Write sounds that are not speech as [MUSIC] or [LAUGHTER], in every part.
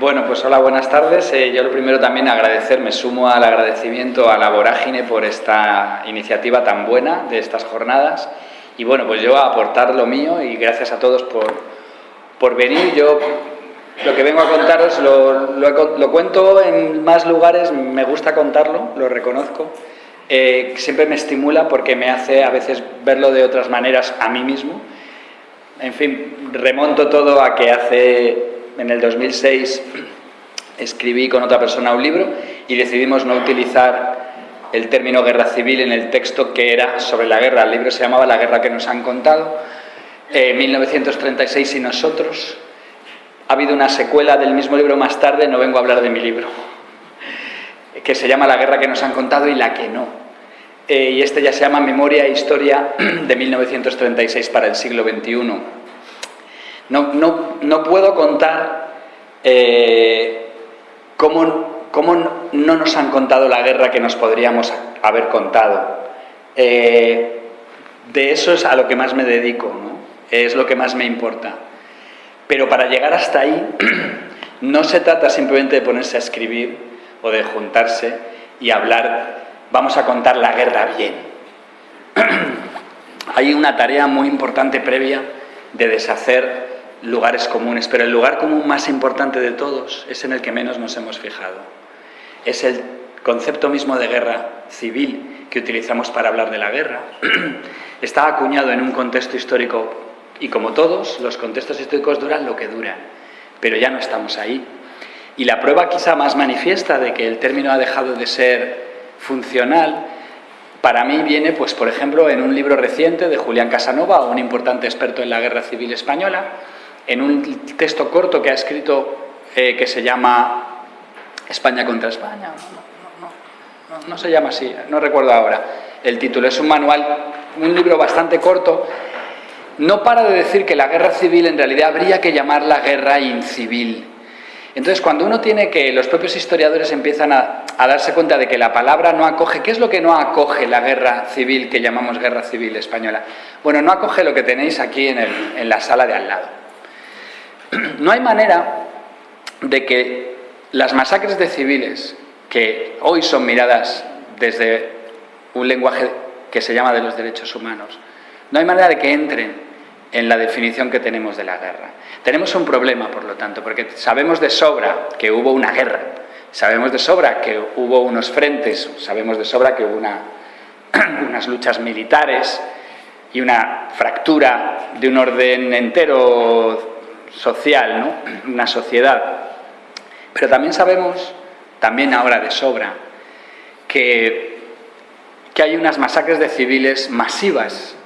Bueno, pues hola, buenas tardes. Eh, yo lo primero también agradecer, me sumo al agradecimiento a la Vorágine por esta iniciativa tan buena de estas jornadas. Y bueno, pues yo aportar lo mío y gracias a todos por, por venir. Yo lo que vengo a contaros lo, lo, cuento en más lugares, me gusta contarlo, lo reconozco. Eh, siempre me estimula porque me hace a veces verlo de otras maneras a mí mismo. En fin, remonto todo a que hace en el 2006 escribí con otra persona un libro y decidimos no utilizar el término guerra civil en el texto que era sobre la guerra. El libro se llamaba La guerra que nos han contado, 1936 y nosotros. Ha habido una secuela del mismo libro más tarde, no vengo a hablar de mi libro, que se llama La guerra que nos han contado y la que no. Eh, y este ya se llama Memoria e Historia de 1936 para el siglo XXI. No, no, no puedo contar eh, cómo, cómo, no nos han contado la guerra que nos podríamos haber contado. Eh, de eso es a lo que más me dedico, es lo que más me importa. Pero para llegar hasta ahí, [CLEARS THROAT] no se trata simplemente de ponerse a escribir o de juntarse y hablar, vamos a contar la guerra bien. [CLEARS THROAT] Hay una tarea muy importante previa de deshacer lugares comunes, pero el lugar común más importante de todos es en el que menos nos hemos fijado. Es el concepto mismo de guerra civil que utilizamos para hablar de la guerra. [CLEARS THROAT] Está acuñado en un contexto histórico y como todos, los contextos históricos duran lo que duran, pero ya no estamos ahí. Y la prueba quizá más manifiesta de que el término ha dejado de ser funcional para mí viene, pues, por ejemplo, en un libro reciente de Julián Casanova, un importante experto en la guerra civil española, en un texto corto que ha escrito eh, que se llama España contra España. No, se llama así, no recuerdo ahora el título. Es un manual, un libro bastante corto. No para de decir que la guerra civil en realidad habría que llamarla guerra incivil. Entonces, cuando uno tiene que, los propios historiadores empiezan a, darse cuenta de que la palabra no acoge, ¿qué es lo que no acoge la guerra civil que llamamos guerra civil española? Bueno, no acoge lo que tenéis aquí en la sala de al lado. [CLEARS THROAT] No hay manera de que las masacres de civiles, que hoy son miradas desde un lenguaje que se llama de los derechos humanos, no hay manera de que entren en la definición que tenemos de la guerra. Tenemos un problema, por lo tanto, porque sabemos de sobra que hubo una guerra, sabemos de sobra que hubo unos frentes, sabemos de sobra que hubo [CLEARS THROAT] unas luchas militares y una fractura de un orden entero social, ¿no? una sociedad. Pero también sabemos, también ahora de sobra, que, que hay unas masacres de civiles masivas,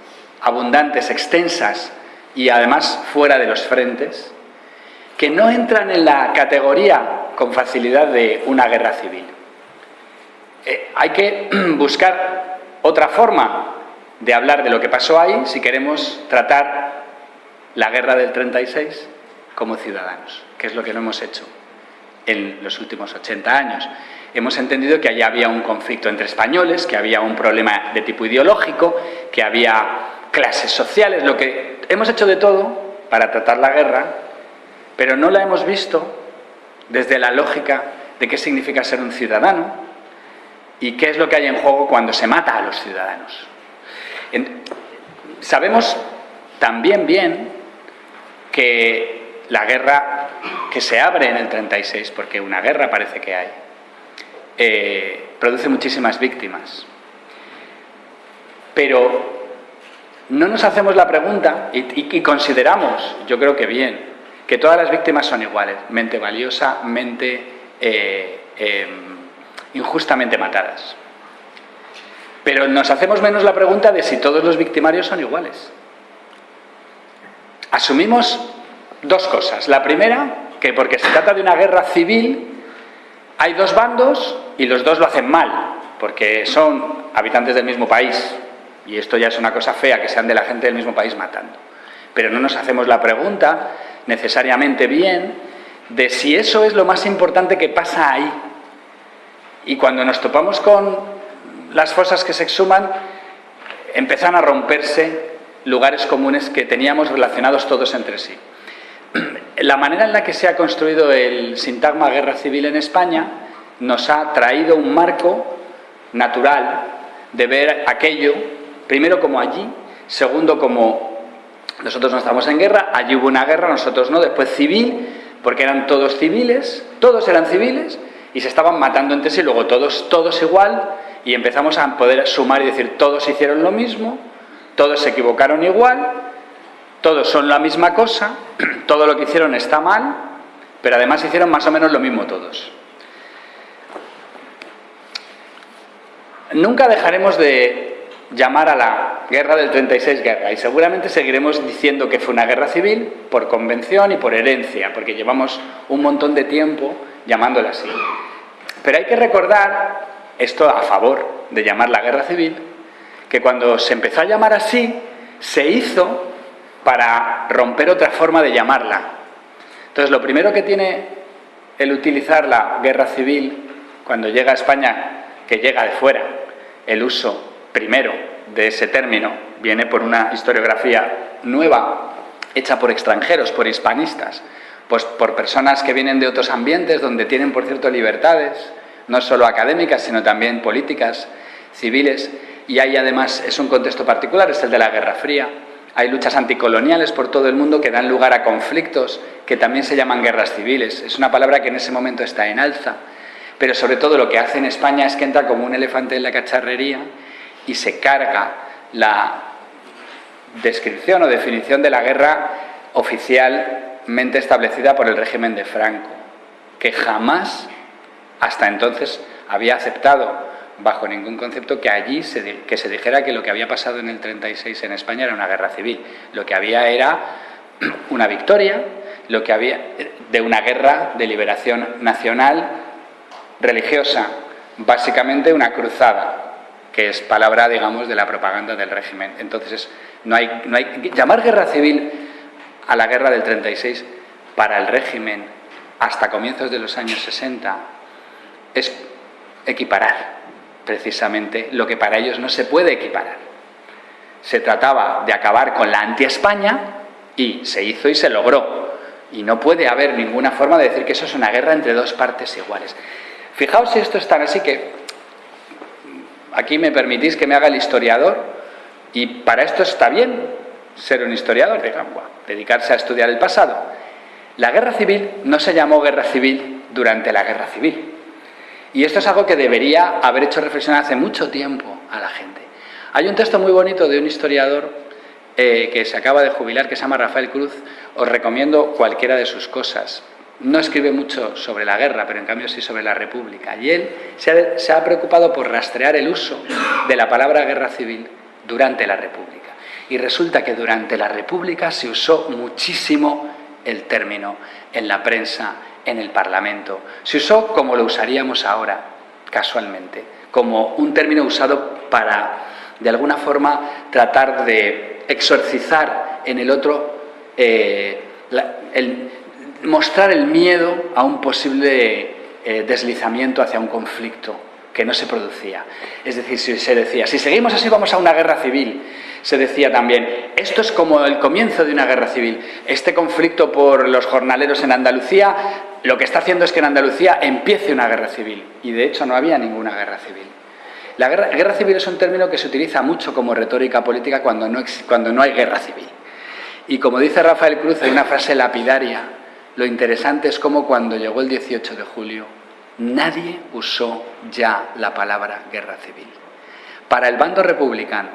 abundantes, extensas y además fuera de los frentes, que no entran en la categoría con facilidad de una guerra civil. Eh, hay que [CLEARS THROAT] buscar otra forma de hablar de lo que pasó ahí si queremos tratar la guerra del 36 como ciudadanos, que es lo que no hemos hecho en los últimos 80 años. Hemos entendido que allá había un conflicto entre españoles, que había un problema de tipo ideológico, que había clases sociales, lo que hemos hecho de todo para tratar la guerra, pero no la hemos visto desde la lógica de qué significa ser un ciudadano y qué es lo que hay en juego cuando se mata a los ciudadanos. sabemos también bien que la guerra que se abre en el 36, porque una guerra parece que hay, eh, produce muchísimas víctimas. Pero no nos hacemos la pregunta y, consideramos, yo creo que bien, que todas las víctimas son iguales, mente valiosa, mente eh, em, injustamente matadas. Pero nos hacemos menos la pregunta de si todos los victimarios son iguales. Asumimos dos cosas. La primera, que porque se trata de una guerra civil, hay dos bandos y los dos lo hacen mal, porque son habitantes del mismo país. Y esto ya es una cosa fea, que sean de la gente del mismo país matando. Pero no nos hacemos la pregunta, necesariamente bien, de si eso es lo más importante que pasa ahí. Y cuando nos topamos con las fosas que se exhuman, empiezan a romperse lugares comunes que teníamos relacionados todos entre sí. la manera en la que se ha construido el sintagma guerra civil en España nos ha traído un marco natural de ver aquello, primero como allí, segundo como nosotros no estamos en guerra, allí hubo una guerra, nosotros no, después civil, porque eran todos civiles, todos eran civiles, y se estaban matando entre sí, luego todos, todos igual, y empezamos a poder sumar y decir, todos hicieron lo mismo, todos se equivocaron igual, todos son la misma cosa, [CLEARS THROAT] todo lo que hicieron está mal, pero además hicieron más o menos lo mismo todos. Nunca dejaremos de llamar a la guerra del 36 guerra y seguramente seguiremos diciendo que fue una guerra civil por convención y por herencia, porque llevamos un montón de tiempo llamándola así. Pero hay que recordar, esto a favor de llamar la guerra civil, que cuando se empezó a llamar así, se hizo para romper otra forma de llamarla. Entonces, lo primero que tiene el utilizar la guerra civil cuando llega a España, que llega de fuera, el uso primero de ese término viene por una historiografía nueva, hecha por extranjeros, por hispanistas, pues por personas que vienen de otros ambientes donde tienen, por cierto, libertades, no solo académicas, sino también políticas, civiles, y hay además, es un contexto particular, es el de la Guerra Fría, hay luchas anticoloniales por todo el mundo que dan lugar a conflictos que también se llaman guerras civiles. Es una palabra que en ese momento está en alza, pero sobre todo lo que hace en España es que entra como un elefante en la cacharrería y se carga la descripción o definición de la guerra oficialmente establecida por el régimen de Franco, que jamás hasta entonces había aceptado bajo ningún concepto que allí se, que se dijera que lo que había pasado en el 36 en España era una guerra civil. Lo que había era [CLEARS THROAT] una victoria, lo que había de una guerra de liberación nacional religiosa, básicamente una cruzada, que es palabra, digamos, de la propaganda del régimen. Entonces, no hay, no hay, llamar guerra civil a la guerra del 36 para el régimen hasta comienzos de los años 60 es equiparar precisamente lo que para ellos no se puede equiparar. Se trataba de acabar con la anti-España y se hizo y se logró. Y no puede haber ninguna forma de decir que eso es una guerra entre dos partes iguales. Fijaos si esto es tan así que aquí me permitís que me haga el historiador y para esto está bien ser un historiador, digamos, dedicarse a estudiar el pasado. La guerra civil no se llamó guerra civil durante la guerra civil. Y esto es algo que debería haber hecho reflexionar hace mucho tiempo a la gente. Hay un texto muy bonito de un historiador eh, que se acaba de jubilar, que se llama Rafael Cruz. Os recomiendo cualquiera de sus cosas. No escribe mucho sobre la guerra, pero en cambio sí sobre la República. Y él se ha, se ha preocupado por rastrear el uso de la palabra guerra civil durante la República. Y resulta que durante la República se usó muchísimo el término en la prensa, en el Parlamento. Se usó como lo usaríamos ahora, casualmente, como un término usado para, de alguna forma, tratar de exorcizar en el otro, eh, mostrar el miedo a un posible eh, deslizamiento hacia un conflicto que no se producía. Es decir, si se decía, si seguimos así vamos a una guerra civil, se decía también, esto es como el comienzo de una guerra civil. Este conflicto por los jornaleros en Andalucía lo que está haciendo es que en Andalucía empiece una guerra civil. Y de hecho no había ninguna guerra civil. La guerra, civil es un término que se utiliza mucho como retórica política cuando no, cuando no hay guerra civil. Y como dice Rafael Cruz en una frase lapidaria, lo interesante es cómo cuando llegó el 18 de julio nadie usó ya la palabra guerra civil. Para el bando republicano,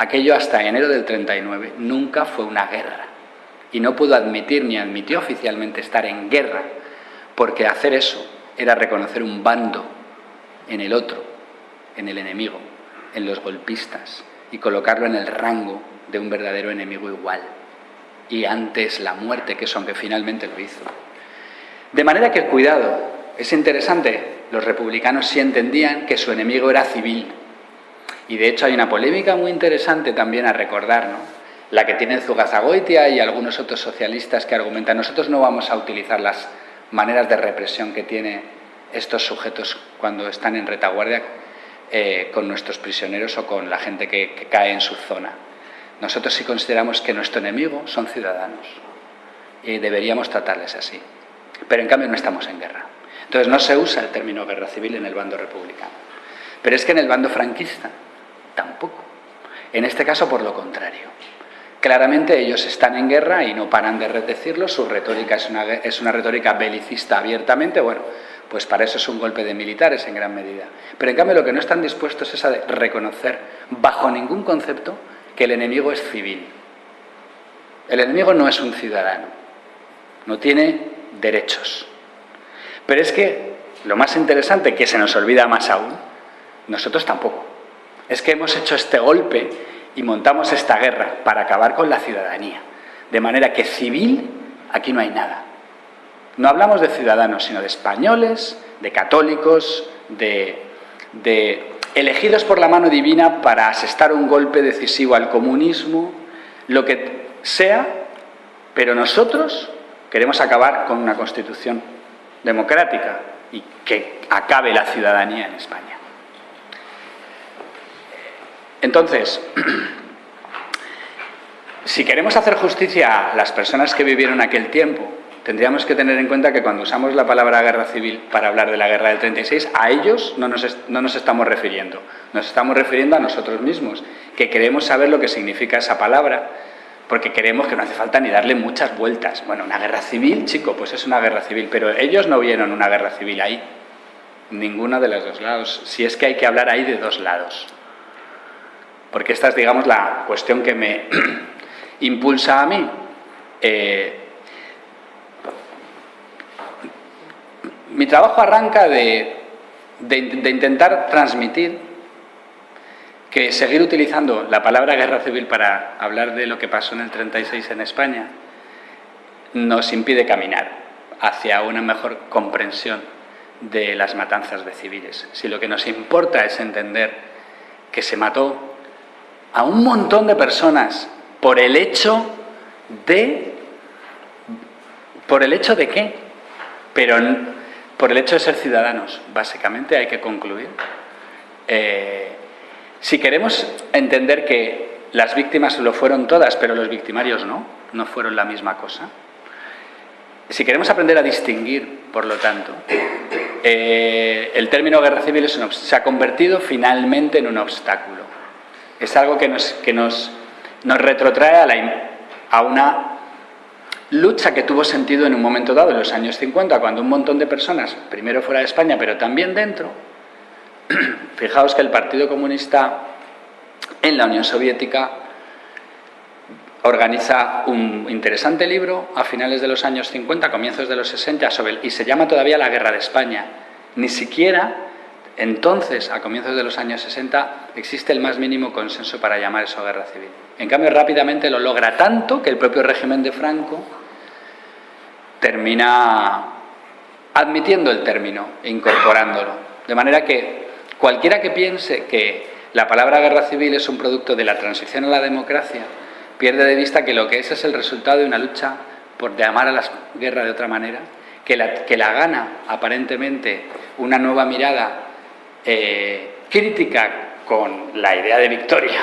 aquello hasta enero del 39 nunca fue una guerra y no pudo admitir ni admitió oficialmente estar en guerra, porque hacer eso era reconocer un bando en el otro, en el enemigo, en los golpistas, y colocarlo en el rango de un verdadero enemigo igual. Y antes la muerte, que eso aunque finalmente lo hizo. De manera que, cuidado, es interesante, los republicanos sí entendían que su enemigo era civil. Y de hecho hay una polémica muy interesante también a recordar, ¿no? la que tiene Zugazagoitia y algunos otros socialistas que argumentan nosotros no vamos a utilizar las maneras de represión que tienen estos sujetos cuando están en retaguardia eh, con nuestros prisioneros o con la gente que, cae en su zona. Nosotros sí consideramos que nuestro enemigo son ciudadanos, y deberíamos tratarles así. Pero en cambio no estamos en guerra. Entonces no se usa el término guerra civil en el bando republicano. Pero es que en el bando franquista tampoco. En este caso por lo contrario. Claramente ellos están en guerra y no paran de decirlo, su retórica es una, es una retórica belicista abiertamente, bueno, pues para eso es un golpe de militares en gran medida. Pero en cambio lo que no están dispuestos es a reconocer bajo ningún concepto que el enemigo es civil. El enemigo no es un ciudadano, no tiene derechos. Pero es que lo más interesante, que se nos olvida más aún, nosotros tampoco. Es que hemos hecho este golpe y montamos esta guerra para acabar con la ciudadanía. De manera que civil, aquí no hay nada. No hablamos de ciudadanos, sino de españoles, de católicos, de, elegidos por la mano divina para asestar un golpe decisivo al comunismo, lo que sea, pero nosotros queremos acabar con una constitución democrática y que acabe la ciudadanía en España. Entonces, [CLEARS THROAT] si queremos hacer justicia a las personas que vivieron aquel tiempo, tendríamos que tener en cuenta que cuando usamos la palabra guerra civil para hablar de la guerra del 36, a ellos no nos, no nos estamos refiriendo, nos estamos refiriendo a nosotros mismos, que queremos saber lo que significa esa palabra, porque creemos que no hace falta ni darle muchas vueltas. Bueno, una guerra civil, chico, pues es una guerra civil, pero ellos no vieron una guerra civil ahí, ninguna de los dos lados, si es que hay que hablar ahí de dos lados. Porque esta es, digamos, la cuestión que me [CLEARS THROAT] impulsa a mí. Eh, mi trabajo arranca de, intentar transmitir que seguir utilizando la palabra guerra civil para hablar de lo que pasó en el 36 en España nos impide caminar hacia una mejor comprensión de las matanzas de civiles. Si lo que nos importa es entender que se mató a un montón de personas por el hecho de... ¿Por el hecho de qué? Pero por el hecho de ser ciudadanos, básicamente hay que concluir. Eh, si queremos entender que las víctimas lo fueron todas, pero los victimarios no, no fueron la misma cosa, si queremos aprender a distinguir, por lo tanto, eh, el término guerra civil se ha convertido finalmente en un obstáculo. Es algo que nos, que nos, nos retrotrae a, una lucha que tuvo sentido en un momento dado, en los años 50, cuando un montón de personas, primero fuera de España, pero también dentro, [CLEARS THROAT] fijaos que el Partido Comunista en la Unión Soviética organiza un interesante libro a finales de los años 50, comienzos de los 60, sobre y se llama todavía La Guerra de España. Ni siquiera entonces, a comienzos de los años 60, existe el más mínimo consenso para llamar eso guerra civil. En cambio, rápidamente lo logra tanto que el propio régimen de Franco termina admitiendo el término e incorporándolo. De manera que cualquiera que piense que la palabra guerra civil es un producto de la transición a la democracia, pierde de vista que lo que es es el resultado de una lucha por llamar a la guerra de otra manera, que la, que la gana aparentemente una nueva mirada eh, crítica con la idea de victoria,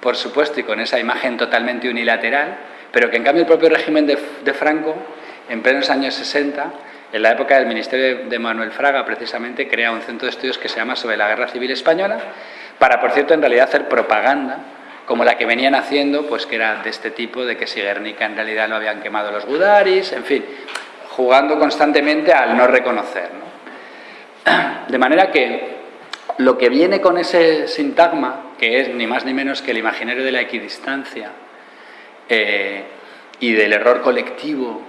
por supuesto, y con esa imagen totalmente unilateral, pero que en cambio el propio régimen de Franco en plenos años 60, en la época del Ministerio de Manuel Fraga, precisamente, crea un centro de estudios que se llama Sobre la Guerra Civil Española, para, por cierto, en realidad hacer propaganda, como la que venían haciendo, pues que era de este tipo, de que si Guernica en realidad lo habían quemado los gudaris, en fin, jugando constantemente al no reconocer. [CLEARS THROAT] De manera que lo que viene con ese sintagma, que es ni más ni menos que el imaginario de la equidistancia eh, y del error colectivo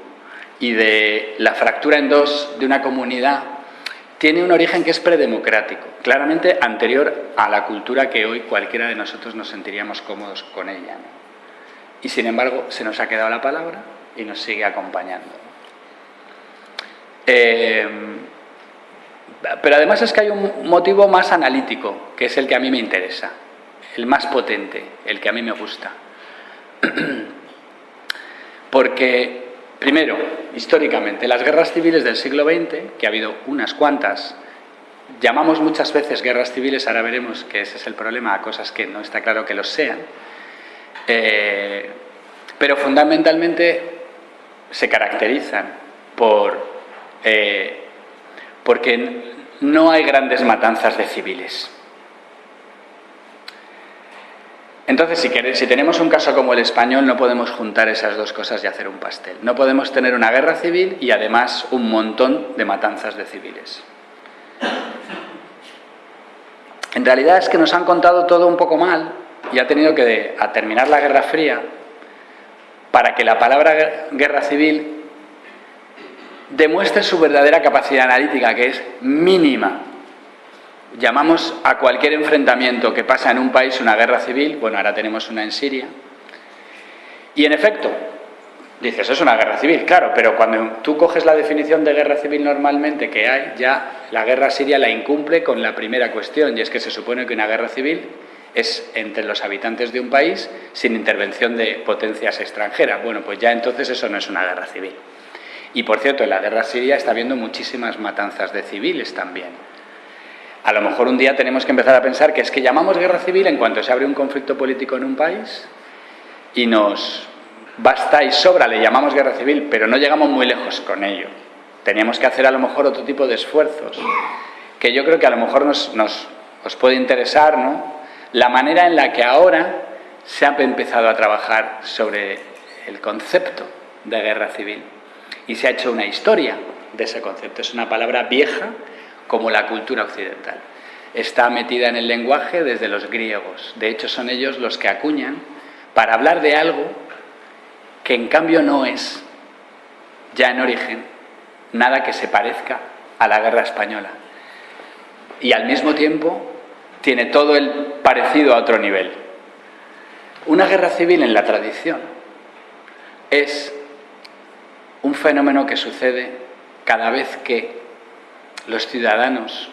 y de la fractura en dos de una comunidad tiene un origen que es predemocrático, claramente anterior a la cultura que hoy cualquiera de nosotros nos sentiríamos cómodos con ella. Y sin embargo se nos ha quedado la palabra y nos sigue acompañando. Eh, pero además es que hay un motivo más analítico, que es el que a mí me interesa, el más potente, el que a mí me gusta. [CLEARS THROAT] Porque Primero, históricamente, las guerras civiles del siglo XX, que ha habido unas cuantas, llamamos muchas veces guerras civiles, ahora veremos que ese es el problema, a cosas que no está claro que lo sean, eh, pero fundamentalmente se caracterizan por eh, porque no hay grandes matanzas de civiles. Entonces, si, si, tenemos un caso como el español, no podemos juntar esas dos cosas y hacer un pastel. No podemos tener una guerra civil y además un montón de matanzas de civiles. En realidad es que nos han contado todo un poco mal y ha tenido que terminar la Guerra Fría para que la palabra guerra civil demuestre su verdadera capacidad analítica, que es mínima. Llamamos a cualquier enfrentamiento que pasa en un país una guerra civil, bueno, ahora tenemos una en Siria, y en efecto, dices, es una guerra civil, claro, pero cuando tú coges la definición de guerra civil normalmente que hay, ya la guerra siria la incumple con la primera cuestión, y es que se supone que una guerra civil es entre los habitantes de un país sin intervención de potencias extranjeras. Bueno, pues ya entonces eso no es una guerra civil. Y por cierto, en la guerra siria está habiendo muchísimas matanzas de civiles también. A lo mejor un día tenemos que empezar a pensar que es que llamamos guerra civil en cuanto se abre un conflicto político en un país y nos basta y sobra, le llamamos guerra civil, pero no llegamos muy lejos con ello. Teníamos que hacer a lo mejor otro tipo de esfuerzos, que yo creo que a lo mejor nos, nos os puede interesar, ¿no? La manera en la que ahora se ha empezado a trabajar sobre el concepto de guerra civil y se ha hecho una historia de ese concepto. Es una palabra vieja como la cultura occidental. Está metida en el lenguaje desde los griegos. De hecho, son ellos los que acuñan para hablar de algo que en cambio no es, ya en origen, nada que se parezca a la guerra española. Y al mismo tiempo tiene todo el parecido a otro nivel. Una guerra civil en la tradición es un fenómeno que sucede cada vez que los ciudadanos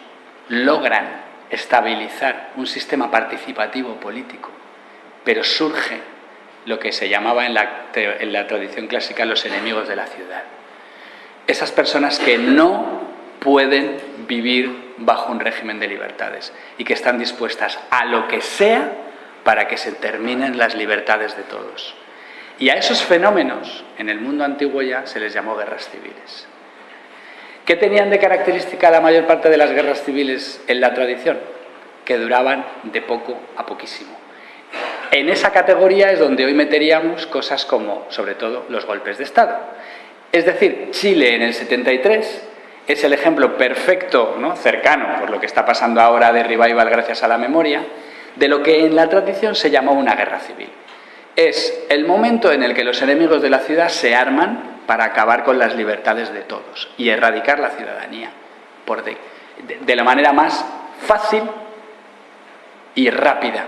logran estabilizar un sistema participativo político, pero surge lo que se llamaba en la, en la tradición clásica los enemigos de la ciudad. Esas personas que no pueden vivir bajo un régimen de libertades y que están dispuestas a lo que sea para que se terminen las libertades de todos. Y a esos fenómenos, en el mundo antiguo ya, se les llamó guerras civiles. ¿Qué tenían de característica la mayor parte de las guerras civiles en la tradición? Que duraban de poco a poquísimo. En esa categoría es donde hoy meteríamos cosas como, sobre todo, los golpes de Estado. Es decir, Chile en el 73 es el ejemplo perfecto, ¿no? cercano, por lo que está pasando ahora de revival gracias a la memoria, de lo que en la tradición se llamó una guerra civil es el momento en el que los enemigos de la ciudad se arman para acabar con las libertades de todos y erradicar la ciudadanía de, de la manera más fácil y rápida.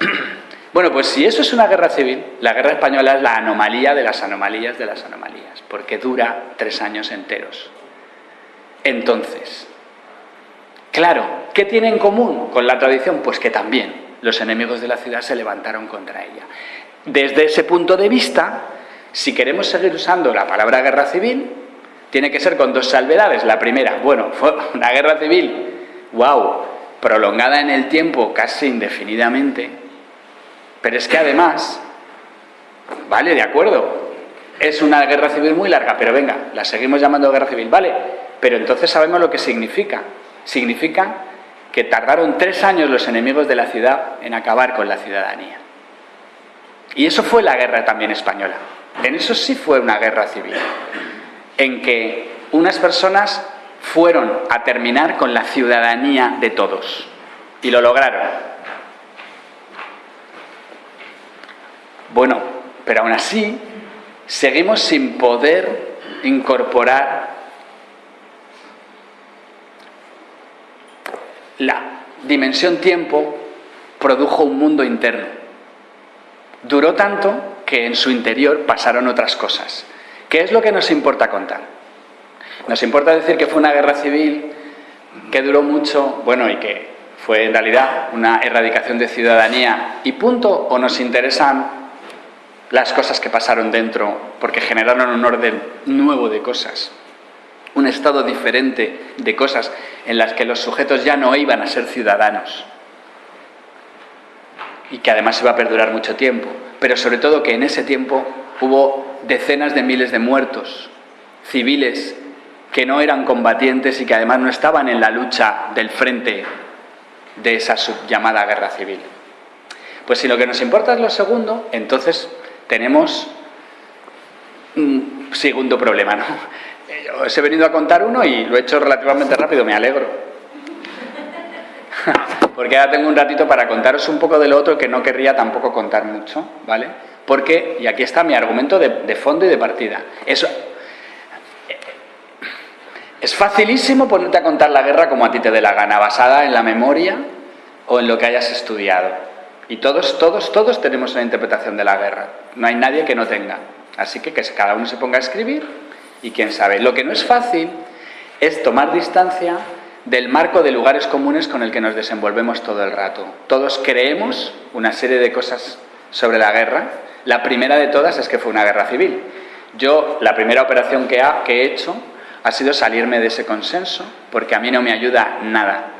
[CLEARS THROAT] Bueno, pues si eso es una guerra civil, la guerra española es la anomalía de las anomalías de las anomalías, porque dura tres años enteros. Entonces, claro, ¿qué tiene en común con la tradición? Pues que también los enemigos de la ciudad se levantaron contra ella. Desde ese punto de vista, si queremos seguir usando la palabra guerra civil, tiene que ser con dos salvedades. La primera, bueno, [LAUGHS] fue una guerra civil, wow, prolongada en el tiempo casi indefinidamente, pero es que además, vale, de acuerdo, es una guerra civil muy larga, pero venga, la seguimos llamando guerra civil, vale, pero entonces sabemos lo que significa. Significa que tardaron tres años los enemigos de la ciudad en acabar con la ciudadanía. Y eso fue la guerra también española. En eso sí fue una guerra civil, en que unas personas fueron a terminar con la ciudadanía de todos. Y lo lograron. Bueno, pero aún así seguimos sin poder incorporar la dimensión tiempo produjo un mundo interno. Duró tanto que en su interior pasaron otras cosas. ¿Qué es lo que nos importa contar? Nos importa decir que fue una guerra civil que duró mucho, bueno, y que fue en realidad una erradicación de ciudadanía y punto, o nos interesan las cosas que pasaron dentro porque generaron un orden nuevo de cosas un estado diferente de cosas en las que los sujetos ya no iban a ser ciudadanos. y que además iba a perdurar mucho tiempo, pero sobre todo que en ese tiempo hubo decenas de miles de muertos civiles que no eran combatientes y que además no estaban en la lucha del frente de esa llamada guerra civil. Pues si lo que nos importa es lo segundo, entonces tenemos un segundo problema. ¿no? Os he venido a contar uno y lo he hecho relativamente rápido, me alegro. [LAUGHS] Porque ahora tengo un ratito para contaros un poco de lo otro que no querría tampoco contar mucho, ¿vale? Porque, y aquí está mi argumento de, fondo y de partida, es facilísimo ponerte a contar la guerra como a ti te dé la gana, basada en la memoria o en lo que hayas estudiado. Y todos, todos, todos tenemos una interpretación de la guerra. No hay nadie que no tenga. Así que que cada uno se ponga a escribir y quién sabe. Lo que no es fácil es tomar distancia del marco de lugares comunes con el que nos desenvolvemos todo el rato. Todos creemos una serie de cosas sobre la guerra. La primera de todas es que fue una guerra civil. Yo, la primera operación que, que he hecho ha sido salirme de ese consenso, porque a mí no me ayuda nada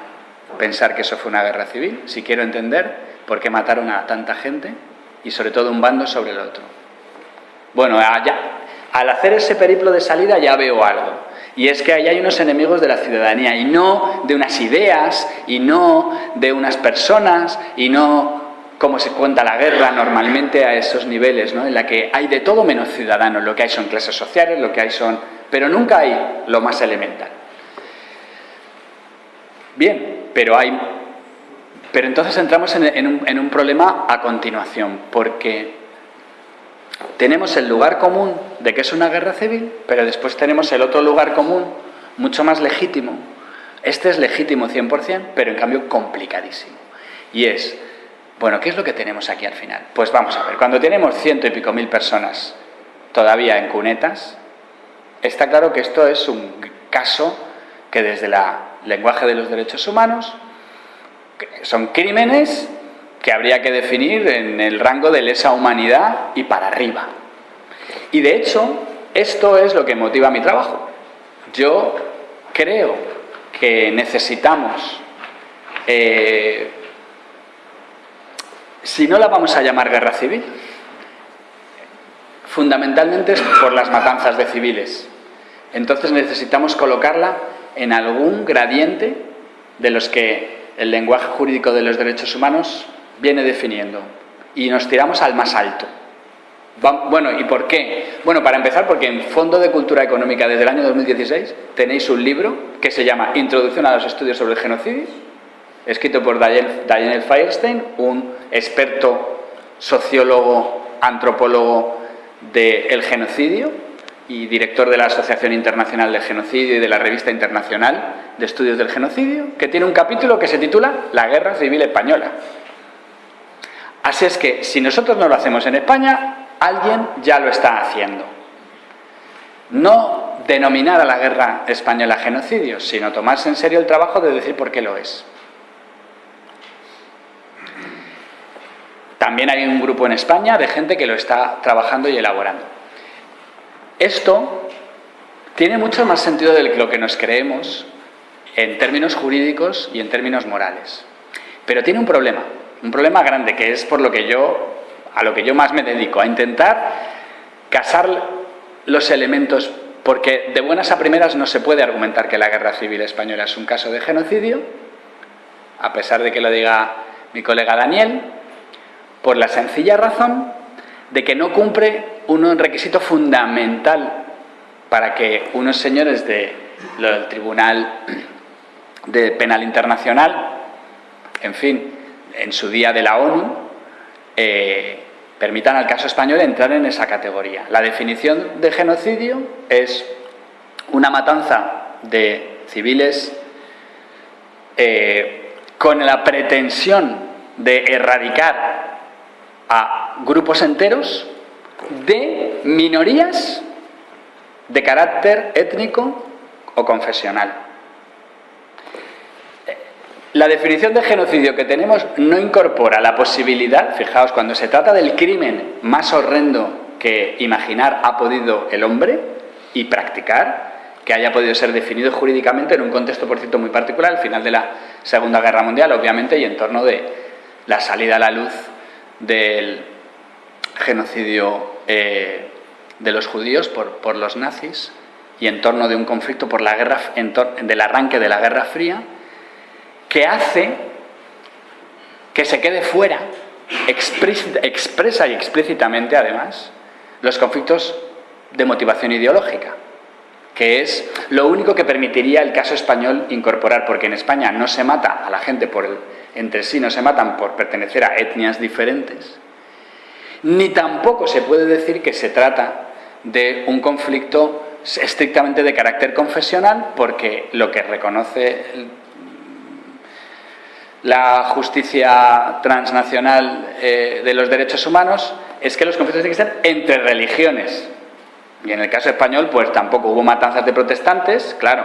pensar que eso fue una guerra civil, si quiero entender por qué mataron a tanta gente y sobre todo un bando sobre el otro. Bueno, al hacer ese periplo de salida ya veo algo, y es que ahí hay unos enemigos de la ciudadanía, y no de unas ideas, y no de unas personas, y no como se cuenta la guerra normalmente a esos niveles, ¿no? en la que hay de todo menos ciudadanos, lo que hay son clases sociales, lo que hay son pero nunca hay lo más elemental. Bien, pero hay... Pero entonces entramos en, un, en un problema a continuación, porque tenemos el lugar común de que es una guerra civil, pero después tenemos el otro lugar común, mucho más legítimo. Este es legítimo 100%, pero en cambio complicadísimo. Y es, bueno, ¿qué es lo que tenemos aquí al final? Pues vamos a ver, cuando tenemos ciento y pico mil personas todavía en cunetas, Está claro que esto es un caso que desde el lenguaje de los derechos humanos son crímenes que habría que definir en el rango de lesa humanidad y para arriba. Y de hecho, esto es lo que motiva mi trabajo. Yo creo que necesitamos, eh, si no la vamos a llamar guerra civil, fundamentalmente es por las matanzas de civiles. Entonces necesitamos colocarla en algún gradiente de los que el lenguaje jurídico de los derechos humanos viene definiendo. Y nos tiramos al más alto. Bueno, ¿y por qué? Bueno, para empezar, porque en Fondo de Cultura Económica desde el año 2016 tenéis un libro que se llama Introducción a los estudios sobre el genocidio, escrito por Daniel Firestein, un experto sociólogo, antropólogo del genocidio y director de la Asociación Internacional del Genocidio y de la Revista Internacional de Estudios del Genocidio, que tiene un capítulo que se titula La Guerra Civil Española. Así es que, si nosotros no lo hacemos en España, alguien ya lo está haciendo. No denominar a la guerra española genocidio, sino tomarse en serio el trabajo de decir por qué lo es. También hay un grupo en España de gente que lo está trabajando y elaborando. Esto tiene mucho más sentido de lo que nos creemos en términos jurídicos y en términos morales. Pero tiene un problema, un problema grande, que es por lo que yo, a lo que yo más me dedico, a intentar casar los elementos, porque de buenas a primeras no se puede argumentar que la guerra civil española es un caso de genocidio, a pesar de que lo diga mi colega Daniel, por la sencilla razón de que no cumple un requisito fundamental para que unos señores del Tribunal de Penal Internacional, en fin, en su día de la ONU, eh, permitan al caso español entrar en esa categoría. La definición de genocidio es una matanza de civiles eh, con la pretensión de erradicar a grupos enteros de minorías de carácter étnico o confesional. La definición de genocidio que tenemos no incorpora la posibilidad, fijaos, cuando se trata del crimen más horrendo que imaginar ha podido el hombre y practicar, que haya podido ser definido jurídicamente en un contexto, por cierto, muy particular, al final de la Segunda Guerra Mundial, obviamente, y en torno de la salida a la luz del genocidio eh, de los judíos por, los nazis y en torno de un conflicto por la guerra, del arranque de la Guerra Fría, que hace que se quede fuera, expresa y explícitamente además, los conflictos de motivación ideológica, que es lo único que permitiría el caso español incorporar, porque en España no se mata a la gente por el, entre sí, no se matan por pertenecer a etnias diferentes, ni tampoco se puede decir que se trata de un conflicto estrictamente de carácter confesional, porque lo que reconoce la justicia transnacional eh, de los derechos humanos es que los conflictos tienen que ser entre religiones. Y en el caso español, pues tampoco hubo matanzas de protestantes, claro.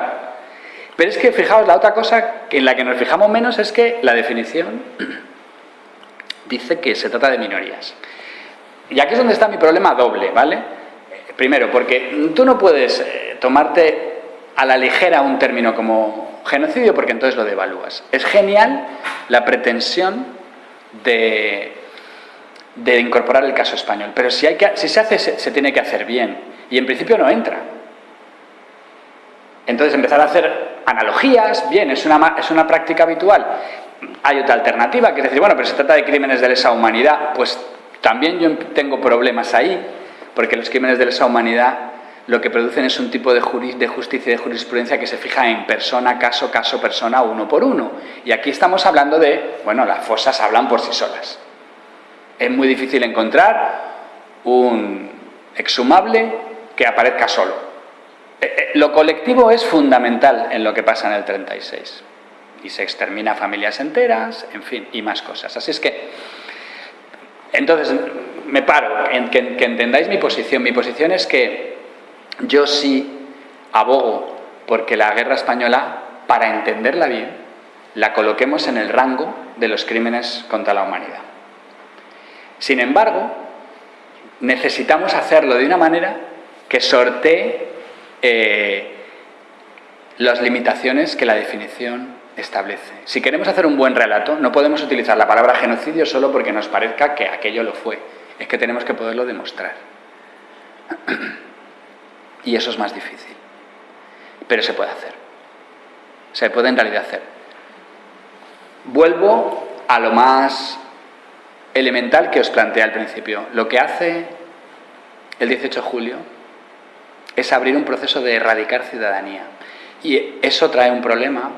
Pero es que, fijaos, la otra cosa en la que nos fijamos menos es que la definición [CLEARS THROAT] dice que se trata de minorías. Y aquí es donde está mi problema doble, ¿vale? Primero, porque tú no puedes eh, tomarte a la ligera un término como genocidio porque entonces lo devalúas. Es genial la pretensión de, de incorporar el caso español, pero si, hay que, si se hace, se, tiene que hacer bien y en principio no entra. Entonces empezar a hacer analogías, bien, es una, es una práctica habitual. Hay otra alternativa, que es decir, bueno, pero se trata de crímenes de lesa humanidad, pues también yo tengo problemas ahí, porque los crímenes de lesa humanidad lo que producen es un tipo de, justicia y de jurisprudencia que se fija en persona, caso, caso, persona, uno por uno. Y aquí estamos hablando de, bueno, las fosas hablan por sí solas. Es muy difícil encontrar un exhumable que aparezca solo. Eh, eh, lo colectivo es fundamental en lo que pasa en el 36. Y se extermina familias enteras, en fin, y más cosas. Así es que, entonces, me paro, en que, entendáis mi posición. Mi posición es que yo sí abogo porque la guerra española, para entenderla bien, la coloquemos en el rango de los crímenes contra la humanidad. Sin embargo, necesitamos hacerlo de una manera que sortee eh, las limitaciones que la definición establece. Si queremos hacer un buen relato, no podemos utilizar la palabra genocidio solo porque nos parezca que aquello lo fue es que tenemos que poderlo demostrar. [CLEARS THROAT] Y eso es más difícil. Pero se puede hacer. Se puede en realidad hacer. Vuelvo a lo más elemental que os planteé al principio. Lo que hace el 18 de julio es abrir un proceso de erradicar ciudadanía. Y eso trae un problema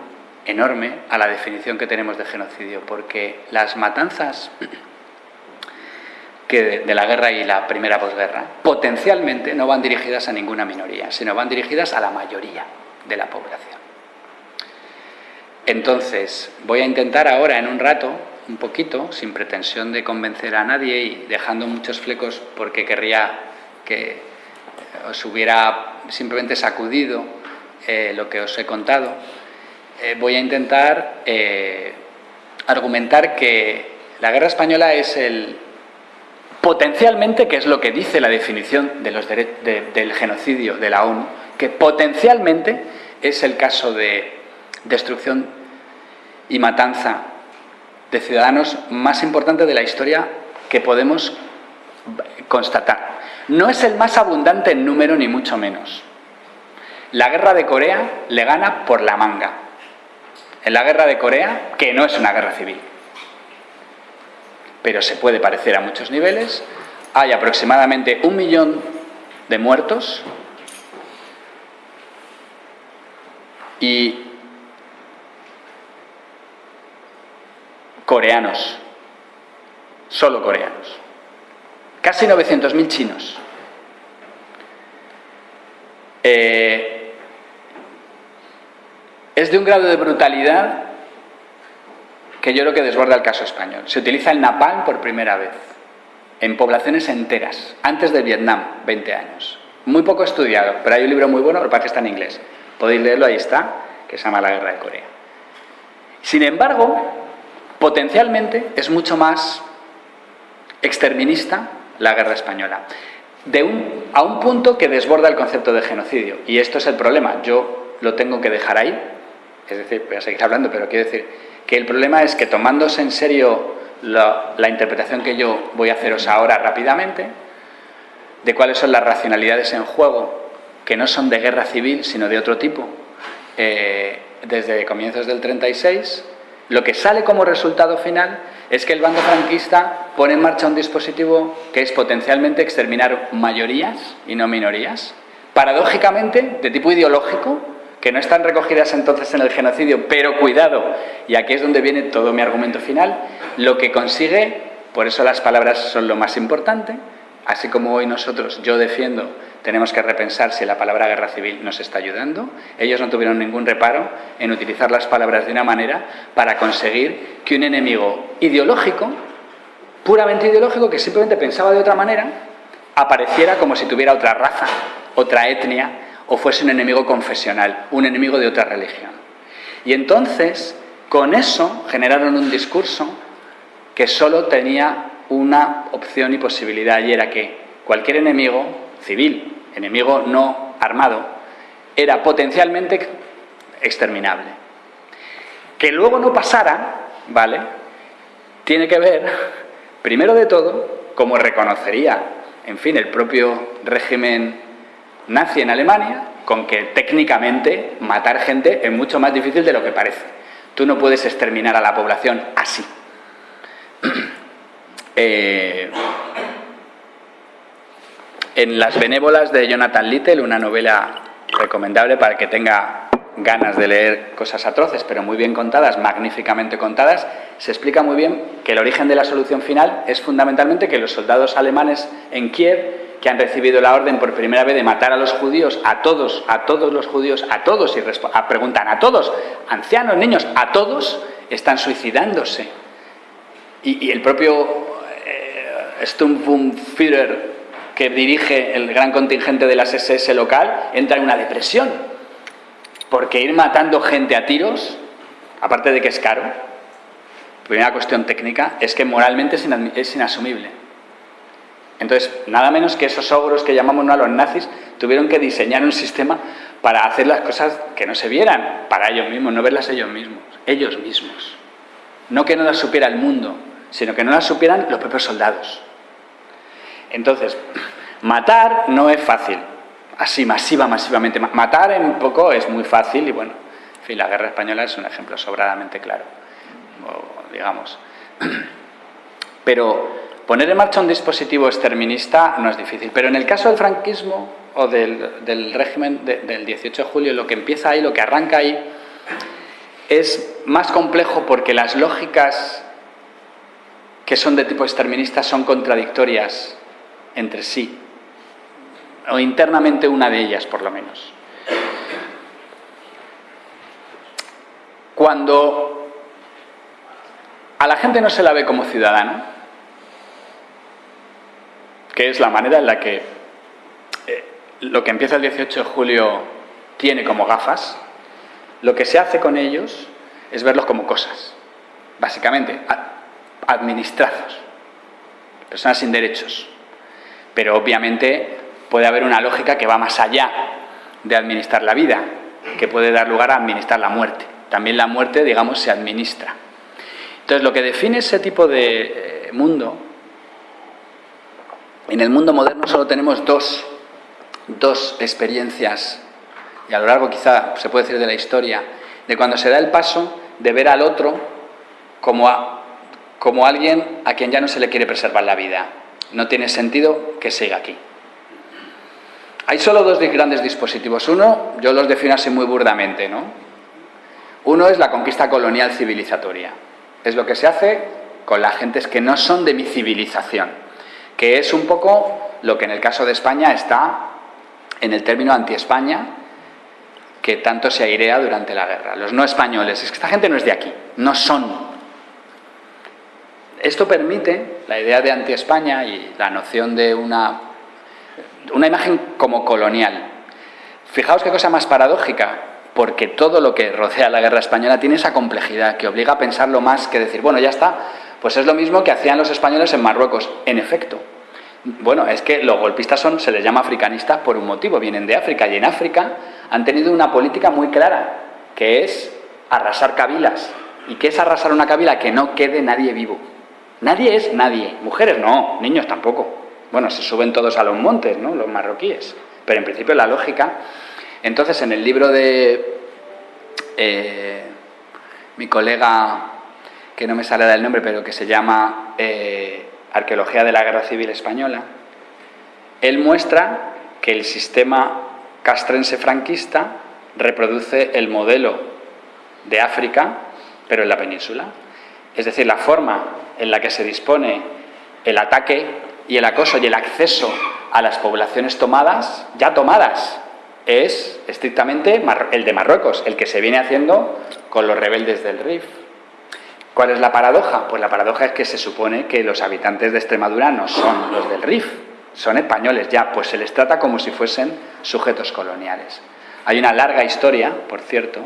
enorme a la definición que tenemos de genocidio, porque las matanzas de, la guerra y la primera posguerra, potencialmente no van dirigidas a ninguna minoría, sino van dirigidas a la mayoría de la población. Entonces, voy a intentar ahora, en un rato, un poquito, sin pretensión de convencer a nadie y dejando muchos flecos porque querría que os hubiera simplemente sacudido eh, lo que os he contado, eh, voy a intentar eh, argumentar que la guerra española es el, potencialmente, que es lo que dice la definición del genocidio de la ONU, que potencialmente es el caso de destrucción y matanza de ciudadanos más importante de la historia que podemos constatar. No es el más abundante en número, ni mucho menos. La guerra de Corea le gana por la manga. En la guerra de Corea, que no es una guerra civil pero se puede parecer a muchos niveles. Hay aproximadamente un millón de muertos y coreanos, solo coreanos. Casi 900.000 chinos. Eh, es de un grado de brutalidad que yo creo que desborda el caso español. Se utiliza el napalm por primera vez en poblaciones enteras, antes de Vietnam, 20 años. Muy poco estudiado, pero hay un libro muy bueno, lo que está en inglés. Podéis leerlo, ahí está, que se llama La Guerra de Corea. Sin embargo, potencialmente es mucho más exterminista la guerra española, de un, a un punto que desborda el concepto de genocidio. Y esto es el problema, yo lo tengo que dejar ahí, es decir, voy a seguir hablando, pero quiero decir que el problema es que tomándose en serio la, interpretación que yo voy a haceros ahora rápidamente, de cuáles son las racionalidades en juego, que no son de guerra civil, sino de otro tipo, eh, desde comienzos del 36, lo que sale como resultado final es que el bando franquista pone en marcha un dispositivo que es potencialmente exterminar mayorías y no minorías, paradójicamente de tipo ideológico, que no están recogidas entonces en el genocidio, pero cuidado, y aquí es donde viene todo mi argumento final, lo que consigue, por eso las palabras son lo más importante, así como hoy nosotros, yo defiendo, tenemos que repensar si la palabra guerra civil nos está ayudando, ellos no tuvieron ningún reparo en utilizar las palabras de una manera para conseguir que un enemigo ideológico, puramente ideológico, que simplemente pensaba de otra manera, apareciera como si tuviera otra raza, otra etnia, o fuese un enemigo confesional, un enemigo de otra religión. Y entonces, con eso, generaron un discurso que solo tenía una opción y posibilidad, y era que cualquier enemigo civil, enemigo no armado, era potencialmente exterminable. Que luego no pasara, ¿vale? Tiene que ver, primero de todo, como reconocería, en fin, el propio régimen nazi en Alemania con que técnicamente matar gente es mucho más difícil de lo que parece. Tú no puedes exterminar a la población así. [CLEARS THROAT] Eh, en Las benévolas de Jonathan Little, una novela recomendable para que tenga ganas de leer cosas atroces, pero muy bien contadas, magníficamente contadas, se explica muy bien que el origen de la solución final es fundamentalmente que los soldados alemanes en Kiev que han recibido la orden por primera vez de matar a los judíos, a todos, a todos los judíos, a todos, y preguntan a todos, ancianos, niños, a todos, están suicidándose. Y, el propio eh, Sturmbannführer, que dirige el gran contingente de las SS local, entra en una depresión. Porque ir matando gente a tiros, aparte de que es caro, primera cuestión técnica, es que moralmente es inasumible. Entonces, nada menos que esos ogros que llamamos a los nazis tuvieron que diseñar un sistema para hacer las cosas que no se vieran para ellos mismos, no verlas ellos mismos, ellos mismos. No que no las supiera el mundo, sino que no las supieran los propios soldados. Entonces, [CLEARS THROAT] matar no es fácil, así masiva, masivamente. Matar en poco es muy fácil y bueno, en fin, la guerra española es un ejemplo sobradamente claro, digamos. [CLEARS THROAT] Pero Poner en marcha un dispositivo exterminista no es difícil, pero en el caso del franquismo o del, régimen del 18 de julio, lo que empieza ahí, lo que arranca ahí, es más complejo porque las lógicas que son de tipo exterminista son contradictorias entre sí, o internamente una de ellas por lo menos. Cuando a la gente no se la ve como ciudadana, que es la manera en la que eh, lo que empieza el 18 de julio tiene como gafas, lo que se hace con ellos es verlos como cosas, básicamente, administrados, personas sin derechos. Pero obviamente puede haber una lógica que va más allá de administrar la vida, que puede dar lugar a administrar la muerte. También la muerte, digamos, se administra. Entonces, lo que define ese tipo de eh, mundo en el mundo moderno solo tenemos dos, experiencias, y a lo largo quizá se puede decir de la historia, de cuando se da el paso de ver al otro como, como alguien a quien ya no se le quiere preservar la vida. No tiene sentido que siga aquí. Hay solo dos grandes dispositivos. Uno, yo los defino así muy burdamente, ¿no? Uno es la conquista colonial civilizatoria. Es lo que se hace con las gentes que no son de mi civilización que es un poco lo que en el caso de España está en el término anti-España, que tanto se airea durante la guerra. Los no españoles, es que esta gente no es de aquí, no son. Esto permite la idea de anti-España y la noción de una, una imagen como colonial. Fijaos qué cosa más paradójica, porque todo lo que rodea la guerra española tiene esa complejidad que obliga a pensarlo más que decir, bueno, ya está, pues es lo mismo que hacían los españoles en Marruecos. En efecto, bueno, es que los golpistas son, se les llama africanistas por un motivo, vienen de África y en África han tenido una política muy clara, que es arrasar cabilas. ¿Y qué es arrasar una cabila? Que no quede nadie vivo. Nadie es nadie. Mujeres no, niños tampoco. Bueno, se suben todos a los montes, ¿no? Los marroquíes. Pero en principio la lógica... Entonces, en el libro de eh, mi colega, que no me sale del nombre, pero que se llama eh, Arqueología de la Guerra Civil Española, él muestra que el sistema castrense franquista reproduce el modelo de África, pero en la península. Es decir, la forma en la que se dispone el ataque y el acoso y el acceso a las poblaciones tomadas, ya tomadas, es estrictamente el de Marruecos, el que se viene haciendo con los rebeldes del RIF. ¿Cuál es la paradoja? Pues la paradoja es que se supone que los habitantes de Extremadura no son los del RIF, son españoles ya, pues se les trata como si fuesen sujetos coloniales. Hay una larga historia, por cierto,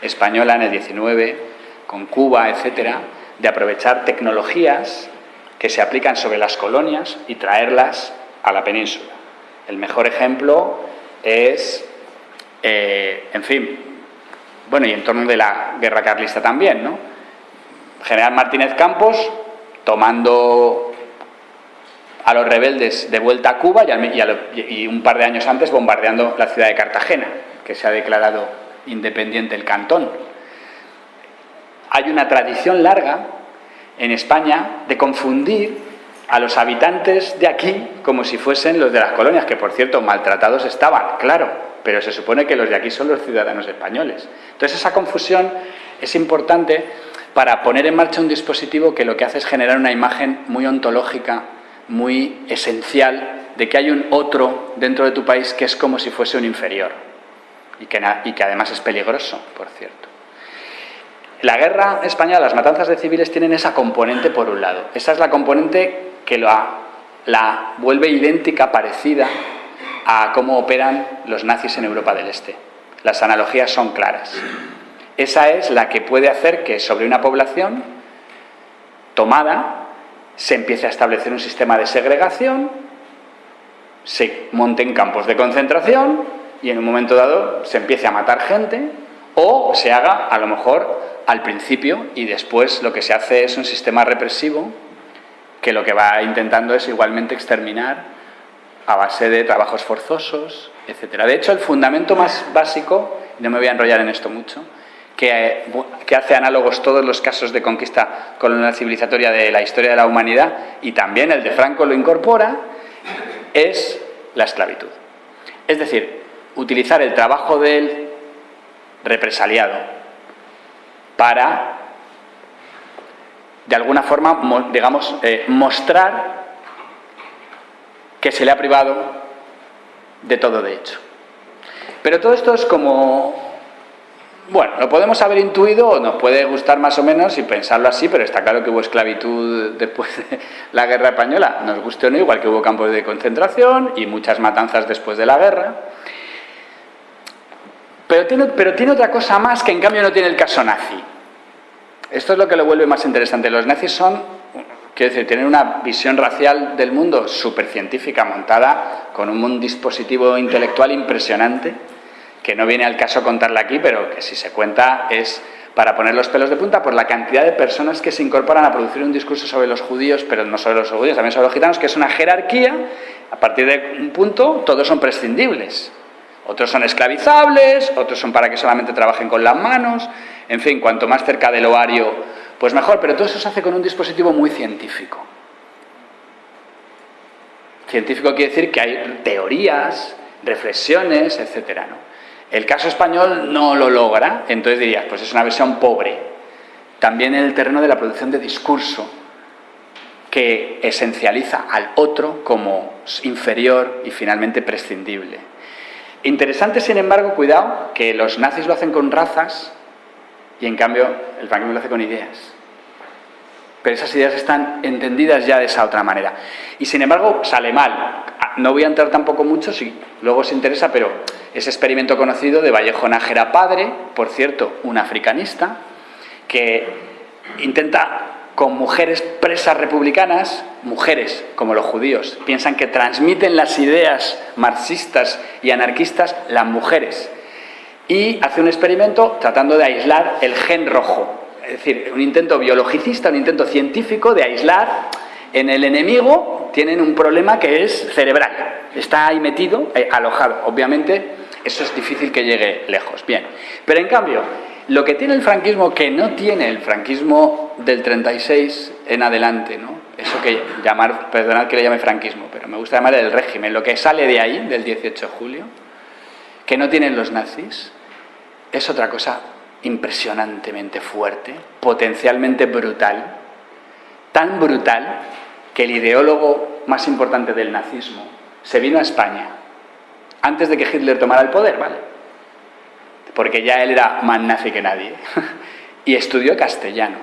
española en el 19, con Cuba, etcétera, de aprovechar tecnologías que se aplican sobre las colonias y traerlas a la península. El mejor ejemplo es, eh, en fin, bueno, y en torno de la guerra carlista también, ¿no? General Martínez Campos tomando a los rebeldes de vuelta a Cuba y, un par de años antes bombardeando la ciudad de Cartagena, que se ha declarado independiente el cantón. Hay una tradición larga en España de confundir a los habitantes de aquí como si fuesen los de las colonias, que por cierto maltratados estaban, claro, pero se supone que los de aquí son los ciudadanos españoles. Entonces esa confusión es importante para poner en marcha un dispositivo que lo que hace es generar una imagen muy ontológica, muy esencial, de que hay un otro dentro de tu país que es como si fuese un inferior y que, además es peligroso, por cierto. La guerra española, las matanzas de civiles tienen esa componente por un lado. Esa es la componente que la vuelve idéntica, parecida a cómo operan los nazis en Europa del Este. Las analogías son claras. Esa es la que puede hacer que sobre una población tomada se empiece a establecer un sistema de segregación, se monten campos de concentración y en un momento dado se empiece a matar gente o se haga a lo mejor al principio y después lo que se hace es un sistema represivo que lo que va intentando es igualmente exterminar a base de trabajos forzosos, etc. De hecho, el fundamento más básico, no me voy a enrollar en esto mucho, que, hace análogos todos los casos de conquista colonial civilizatoria de la historia de la humanidad, y también el de Franco lo incorpora, es la esclavitud. Es decir, utilizar el trabajo del represaliado para, de alguna forma, digamos, eh, mostrar que se le ha privado de todo de hecho. Pero todo esto es como... Bueno, lo podemos haber intuido o nos puede gustar más o menos y pensarlo así, pero está claro que hubo esclavitud después de [LAUGHS] la guerra española, nos guste o no, igual que hubo campos de concentración y muchas matanzas después de la guerra. Pero tiene, pero tiene otra cosa más que en cambio no tiene el caso nazi. Esto es lo que lo vuelve más interesante. Los nazis son, quiero decir, tienen una visión racial del mundo súper científica, montada con un dispositivo intelectual impresionante, que no viene al caso contarla aquí, pero que si se cuenta es para poner los pelos de punta por la cantidad de personas que se incorporan a producir un discurso sobre los judíos, pero no sobre los judíos, también sobre los gitanos, que es una jerarquía, a partir de un punto todos son prescindibles. Otros son esclavizables, otros son para que solamente trabajen con las manos, en fin, cuanto más cerca del ovario, pues mejor, pero todo eso se hace con un dispositivo muy científico. Científico quiere decir que hay teorías, reflexiones, etc. El caso español no lo logra, entonces dirías, pues es una versión pobre. También en el terreno de la producción de discurso, que esencializa al otro como inferior y finalmente prescindible. Interesante, sin embargo, cuidado, que los nazis lo hacen con razas y en cambio el franquismo lo hace con ideas. Pero esas ideas están entendidas ya de esa otra manera. Y sin embargo sale mal. No voy a entrar tampoco mucho, si luego os interesa, pero ese experimento conocido de Vallejo Nájera padre, por cierto, un africanista, que intenta con mujeres presas republicanas, mujeres como los judíos, piensan que transmiten las ideas marxistas y anarquistas las mujeres. Y hace un experimento tratando de aislar el gen rojo. es decir, un intento biologicista, un intento científico de aislar en el enemigo tienen un problema que es cerebral. Está ahí metido, eh, alojado. Obviamente, eso es difícil que llegue lejos. Bien. Pero en cambio, lo que tiene el franquismo que no tiene el franquismo del 36 en adelante, ¿no? Eso que llamar, perdonad que le llame franquismo, pero me gusta llamar el régimen, lo que sale de ahí, del 18 de julio, que no tienen los nazis, es otra cosa impresionantemente fuerte, potencialmente brutal, tan brutal que el ideólogo más importante del nazismo se vino a España antes de que Hitler tomara el poder, ¿vale? Porque ya él era más nazi que nadie. [LAUGHS] y estudió castellano,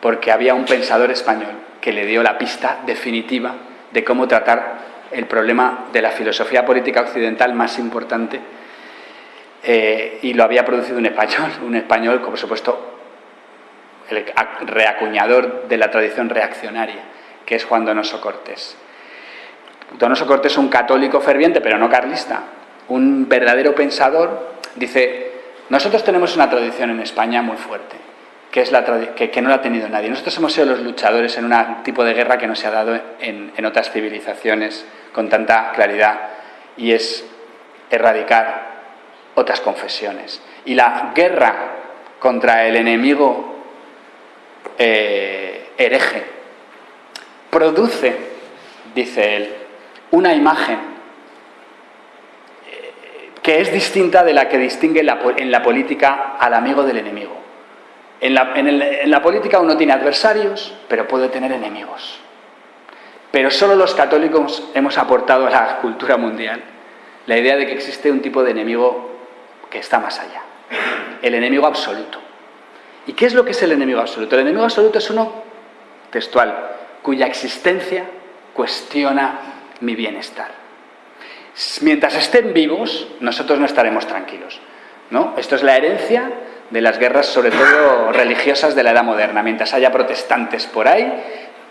porque había un pensador español que le dio la pista definitiva de cómo tratar el problema de la filosofía política occidental más importante eh, y lo había producido un español, un español, por supuesto, el reacuñador de la tradición reaccionaria, que es Juan Donoso Cortés. Donoso Cortés es un católico ferviente, pero no carlista, un verdadero pensador, dice, nosotros tenemos una tradición en España muy fuerte, que, es la que, no la ha tenido nadie. Nosotros hemos sido los luchadores en un tipo de guerra que no se ha dado en, otras civilizaciones con tanta claridad, y es erradicar otras confesiones. Y la guerra contra el enemigo eh, hereje produce, dice él, una imagen eh, que es distinta de la que distingue en la política al amigo del enemigo. En la, en la política uno tiene adversarios, pero puede tener enemigos. Pero solo los católicos hemos aportado a la cultura mundial la idea de que existe un tipo de enemigo que está más allá. El enemigo absoluto. ¿Y qué es lo que es el enemigo absoluto? El enemigo absoluto es uno textual, cuya existencia cuestiona mi bienestar. Mientras estén vivos, nosotros no estaremos tranquilos. ¿no? Esto es la herencia de las guerras, sobre todo religiosas, de la edad moderna. Mientras haya protestantes por ahí,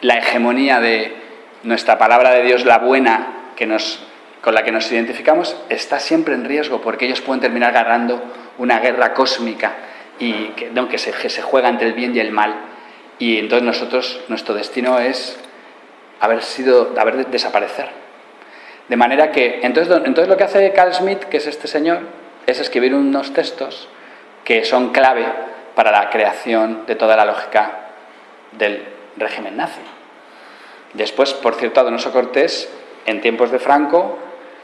la hegemonía de nuestra palabra de Dios, la buena, que nos con la que nos identificamos está siempre en riesgo porque ellos pueden terminar ganando una guerra cósmica y que, se, juega entre el bien y el mal. Y entonces nuestro destino es haber sido, haber de desaparecer. De manera que, entonces, entonces lo que hace Carl Schmitt, que es este señor, es escribir unos textos que son clave para la creación de toda la lógica del régimen nazi. Después, por cierto, Donoso Cortés, en tiempos de Franco,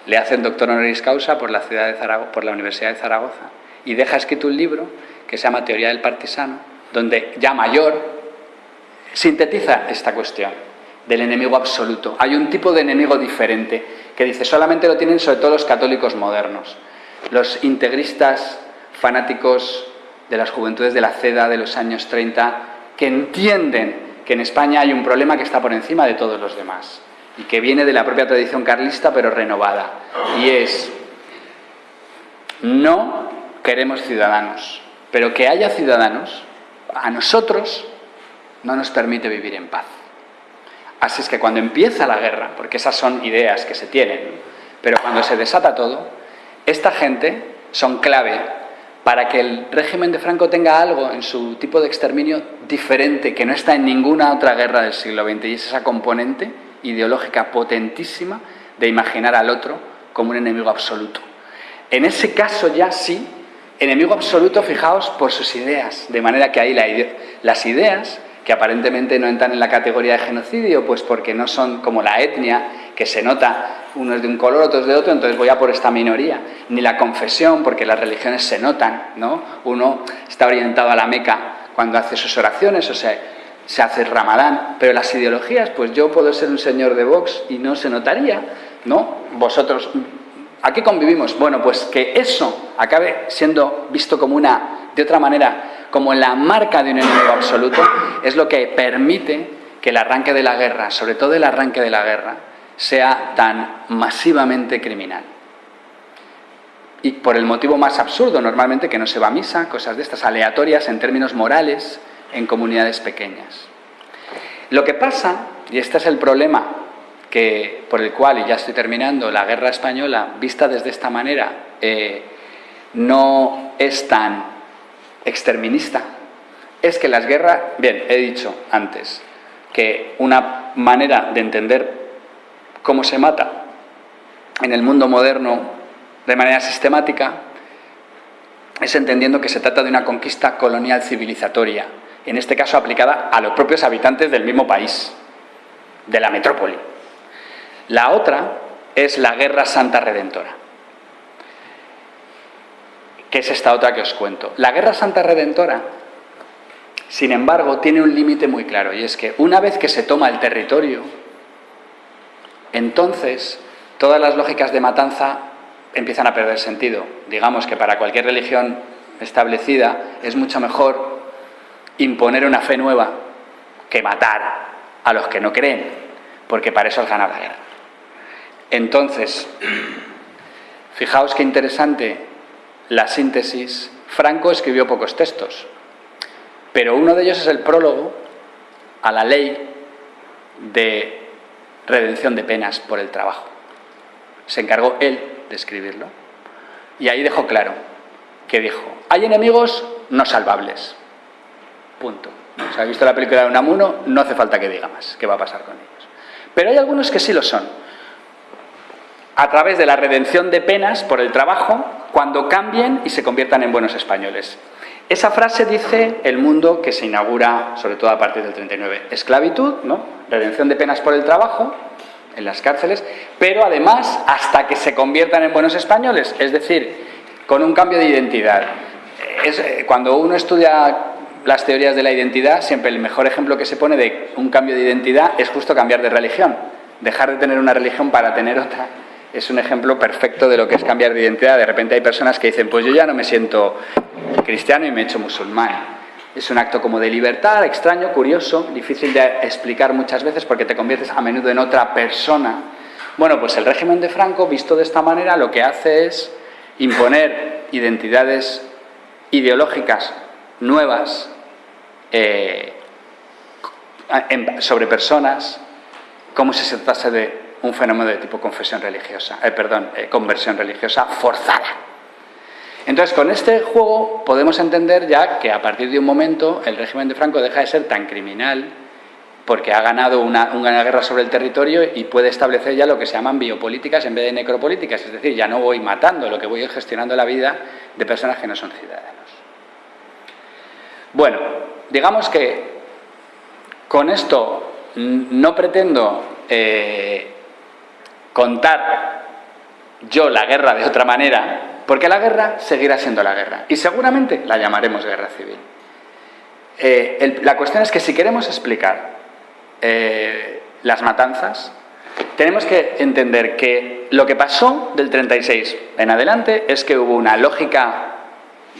le hacen doctor honoris causa por la, ciudad de Zaragoza, por la Universidad de Zaragoza y deja escrito un libro que se llama Teoría del Partisano, donde ya mayor sintetiza esta cuestión del enemigo absoluto. Hay un tipo de enemigo diferente que dice solamente lo tienen sobre todo los católicos modernos, los integristas fanáticos de las juventudes de la CEDA de los años 30, que entienden que en España hay un problema que está por encima de todos los demás y que viene de la propia tradición carlista pero renovada. Y es, no queremos ciudadanos, pero que haya ciudadanos, a nosotros no nos permite vivir en paz. Así es que cuando empieza la guerra, porque esas son ideas que se tienen, pero cuando se desata todo, esta gente son clave para que el régimen de Franco tenga algo en su tipo de exterminio diferente, que no está en ninguna otra guerra del siglo XX, y es esa componente ideológica potentísima de imaginar al otro como un enemigo absoluto. En ese caso ya sí, enemigo absoluto, fijaos, por sus ideas, de manera que ahí las ideas, que aparentemente no entran en la categoría de genocidio, pues porque no son como la etnia, que se nota unos de un color, otros de otro, entonces voy a por esta minoría. Ni la confesión, porque las religiones se notan, ¿no? Uno está orientado a la Meca cuando hace sus oraciones, o sea, se hace el ramadán, pero las ideologías, pues yo puedo ser un señor de Vox y no se notaría, ¿no? Vosotros, ¿a qué convivimos? Bueno, pues que eso acabe siendo visto como una, de otra manera, como la marca de un enemigo absoluto, es lo que permite que el arranque de la guerra, sobre todo el arranque de la guerra, sea tan masivamente criminal. Y por el motivo más absurdo, normalmente, que no se va a misa, cosas de estas aleatorias en términos morales, en comunidades pequeñas. Lo que pasa, y este es el problema que, por el cual, y ya estoy terminando, la guerra española, vista desde esta manera, eh, no es tan exterminista, es que las guerras, bien, he dicho antes que una manera de entender cómo se mata en el mundo moderno de manera sistemática es entendiendo que se trata de una conquista colonial civilizatoria, en este caso aplicada a los propios habitantes del mismo país, de la metrópoli. La otra es la Guerra Santa Redentora, que es esta otra que os cuento. La Guerra Santa Redentora, sin embargo, tiene un límite muy claro, y es que una vez que se toma el territorio, entonces todas las lógicas de matanza empiezan a perder sentido. Digamos que para cualquier religión establecida es mucho mejor imponer una fe nueva que matar a los que no creen, porque para eso es ganar la guerra. Entonces, fijaos qué interesante la síntesis. Franco escribió pocos textos, pero uno de ellos es el prólogo a la ley de redención de penas por el trabajo. Se encargó él de escribirlo. Y ahí dejó claro que dijo, hay enemigos no salvables. Punto. Si ha visto la película de Unamuno, no hace falta que diga más qué va a pasar con ellos. Pero hay algunos que sí lo son. A través de la redención de penas por el trabajo, cuando cambien y se conviertan en buenos españoles. Esa frase dice el mundo que se inaugura, sobre todo a partir del 39. Esclavitud, ¿no? Redención de penas por el trabajo, en las cárceles, pero además hasta que se conviertan en buenos españoles, es decir, con un cambio de identidad. Eh, cuando uno estudia las teorías de la identidad, siempre el mejor ejemplo que se pone de un cambio de identidad es justo cambiar de religión. Dejar de tener una religión para tener otra es un ejemplo perfecto de lo que es cambiar de identidad. De repente hay personas que dicen, pues yo ya no me siento cristiano y me he hecho musulmán. Es un acto como de libertad, extraño, curioso, difícil de explicar muchas veces porque te conviertes a menudo en otra persona. Bueno, pues el régimen de Franco, visto de esta manera, lo que hace es imponer identidades ideológicas nuevas eh, sobre personas como si se tratase de un fenómeno de tipo confesión religiosa, eh, perdón, eh, conversión religiosa forzada. Entonces, con este juego podemos entender ya que a partir de un momento el régimen de Franco deja de ser tan criminal porque ha ganado una, guerra sobre el territorio y puede establecer ya lo que se llaman biopolíticas en vez de necropolíticas, es decir, ya no voy matando, lo que voy es gestionando la vida de personas que no son ciudadanos. Bueno, digamos que con esto no pretendo eh, contar yo la guerra de otra manera, porque la guerra seguirá siendo la guerra y seguramente la llamaremos guerra civil. Eh, la cuestión es que si queremos explicar eh, las matanzas, tenemos que entender que lo que pasó del 36 en adelante es que hubo una lógica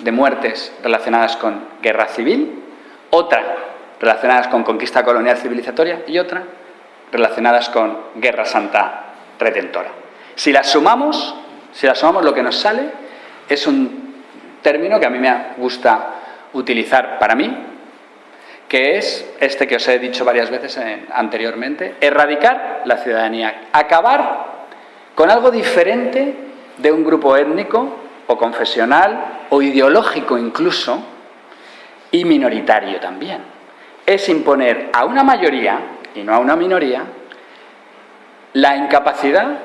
de muertes relacionadas con guerra civil, otra relacionadas con conquista colonial civilizatoria y otra relacionadas con guerra santa redentora. Si las sumamos, si la sumamos, lo que nos sale es un término que a mí me gusta utilizar para mí, que es este que os he dicho varias veces anteriormente, erradicar la ciudadanía, acabar con algo diferente de un grupo étnico o confesional o ideológico incluso y minoritario también. Es imponer a una mayoría y no a una minoría la incapacidad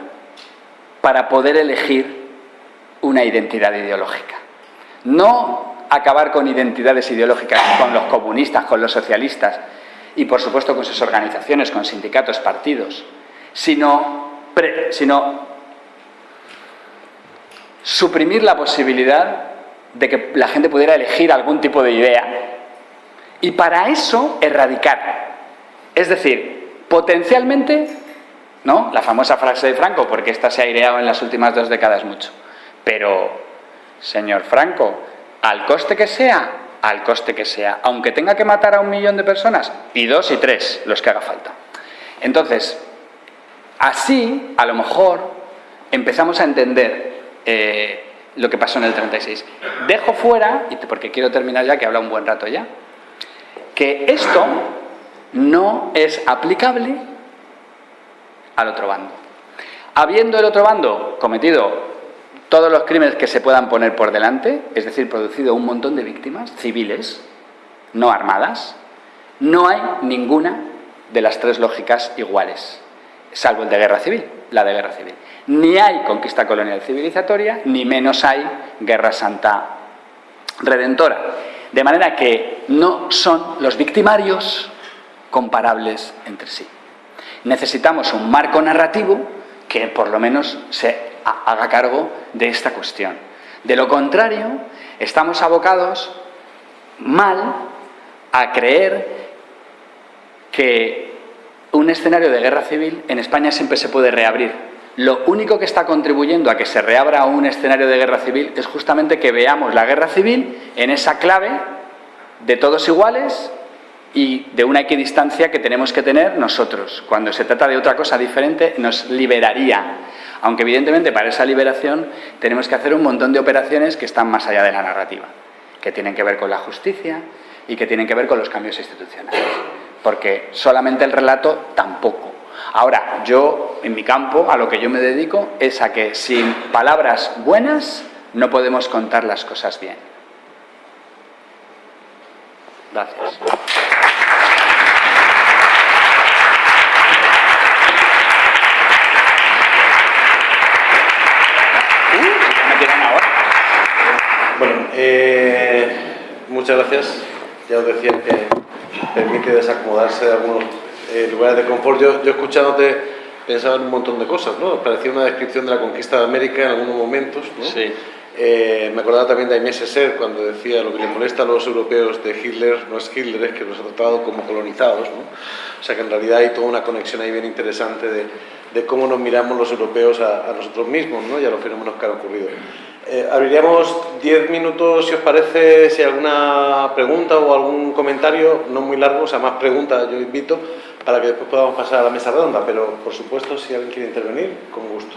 para poder elegir una identidad ideológica. No acabar con identidades ideológicas con los comunistas, con los socialistas y por supuesto con sus organizaciones, con sindicatos, partidos, sino, suprimir la posibilidad de que la gente pudiera elegir algún tipo de idea y para eso erradicar. Es decir, potencialmente ¿no? La famosa frase de Franco, porque esta se ha aireado en las últimas dos décadas mucho. Pero, señor Franco, al coste que sea, al coste que sea, aunque tenga que matar a un millón de personas, y dos y tres, los que haga falta. Entonces, así, a lo mejor, empezamos a entender eh, lo que pasó en el 36. Dejo fuera, porque quiero terminar ya, que habla un buen rato ya, que esto no es aplicable al otro bando. Habiendo el otro bando cometido todos los crímenes que se puedan poner por delante, es decir, producido un montón de víctimas civiles, no armadas, no hay ninguna de las tres lógicas iguales, salvo el de guerra civil, la de guerra civil. Ni hay conquista colonial civilizatoria, ni menos hay guerra santa redentora. De manera que no son los victimarios comparables entre sí. Necesitamos un marco narrativo que por lo menos se haga cargo de esta cuestión. De lo contrario, estamos abocados mal a creer que un escenario de guerra civil en España siempre se puede reabrir. Lo único que está contribuyendo a que se reabra un escenario de guerra civil es justamente que veamos la guerra civil en esa clave de todos iguales y de una equidistancia que tenemos que tener nosotros. Cuando se trata de otra cosa diferente, nos liberaría. Aunque evidentemente para esa liberación tenemos que hacer un montón de operaciones que están más allá de la narrativa, que tienen que ver con la justicia y que tienen que ver con los cambios institucionales. Porque solamente el relato tampoco. Ahora, yo, en mi campo, a lo que yo me dedico, es a que sin palabras buenas no podemos contar las cosas bien. Gracias. Bueno, eh, muchas gracias. Ya os decía que permite desacomodarse de algunos eh, lugares de confort. Yo, yo escuchándote pensaba en un montón de cosas, ¿no? Parecía una descripción de la conquista de América en algunos momentos, ¿no? Sí. Eh, me acordaba también de Aimé Césaire cuando decía lo que le molesta a los europeos de Hitler no es Hitler, es que los ha tratado como colonizados. ¿no? O sea que en realidad hay toda una conexión ahí bien interesante de, de cómo nos miramos los europeos a, a, nosotros mismos ¿no? y a los fenómenos que han ocurrido. Eh, abriríamos 10 minutos, si os parece, si hay alguna pregunta o algún comentario, no muy largo, o sea, más preguntas yo invito, para que después podamos pasar a la mesa redonda, pero por supuesto, si alguien quiere intervenir, con gusto.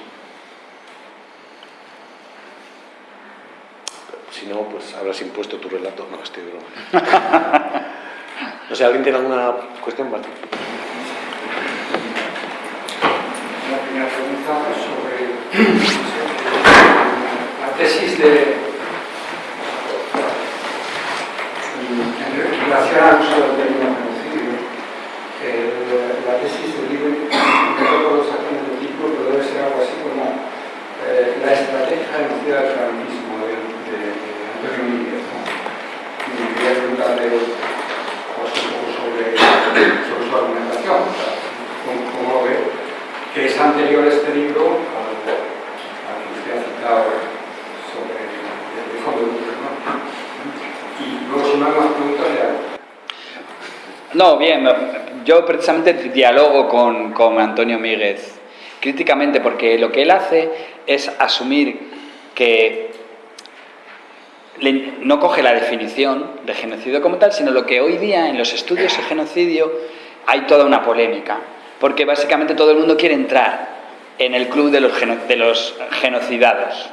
Si no, pues habrás impuesto tu relato. No, estoy broma. No sé, ¿alguien tiene alguna cuestión, Martín? Una primera pregunta sobre tesis de... Relación al uso del término genocidio, la tesis de Libre, no recuerdo exactamente el título, pero debe ser algo así como eh, la estrategia genocida del franquismo Antonio Míguez, ¿no? Y quería preguntarle pues, un poco sobre, su argumentación, o sea, cómo, lo ve, que es anterior este libro al, al que usted ha citado sobre el fondo de Lucas, ¿no? Y luego, si no bien, yo precisamente dialogo con, con Antonio Míguez críticamente porque lo que él hace es asumir que no coge la definición de genocidio como tal, sino lo que hoy día en los estudios de genocidio hay toda una polémica, porque básicamente todo el mundo quiere entrar en el club de los genocidados,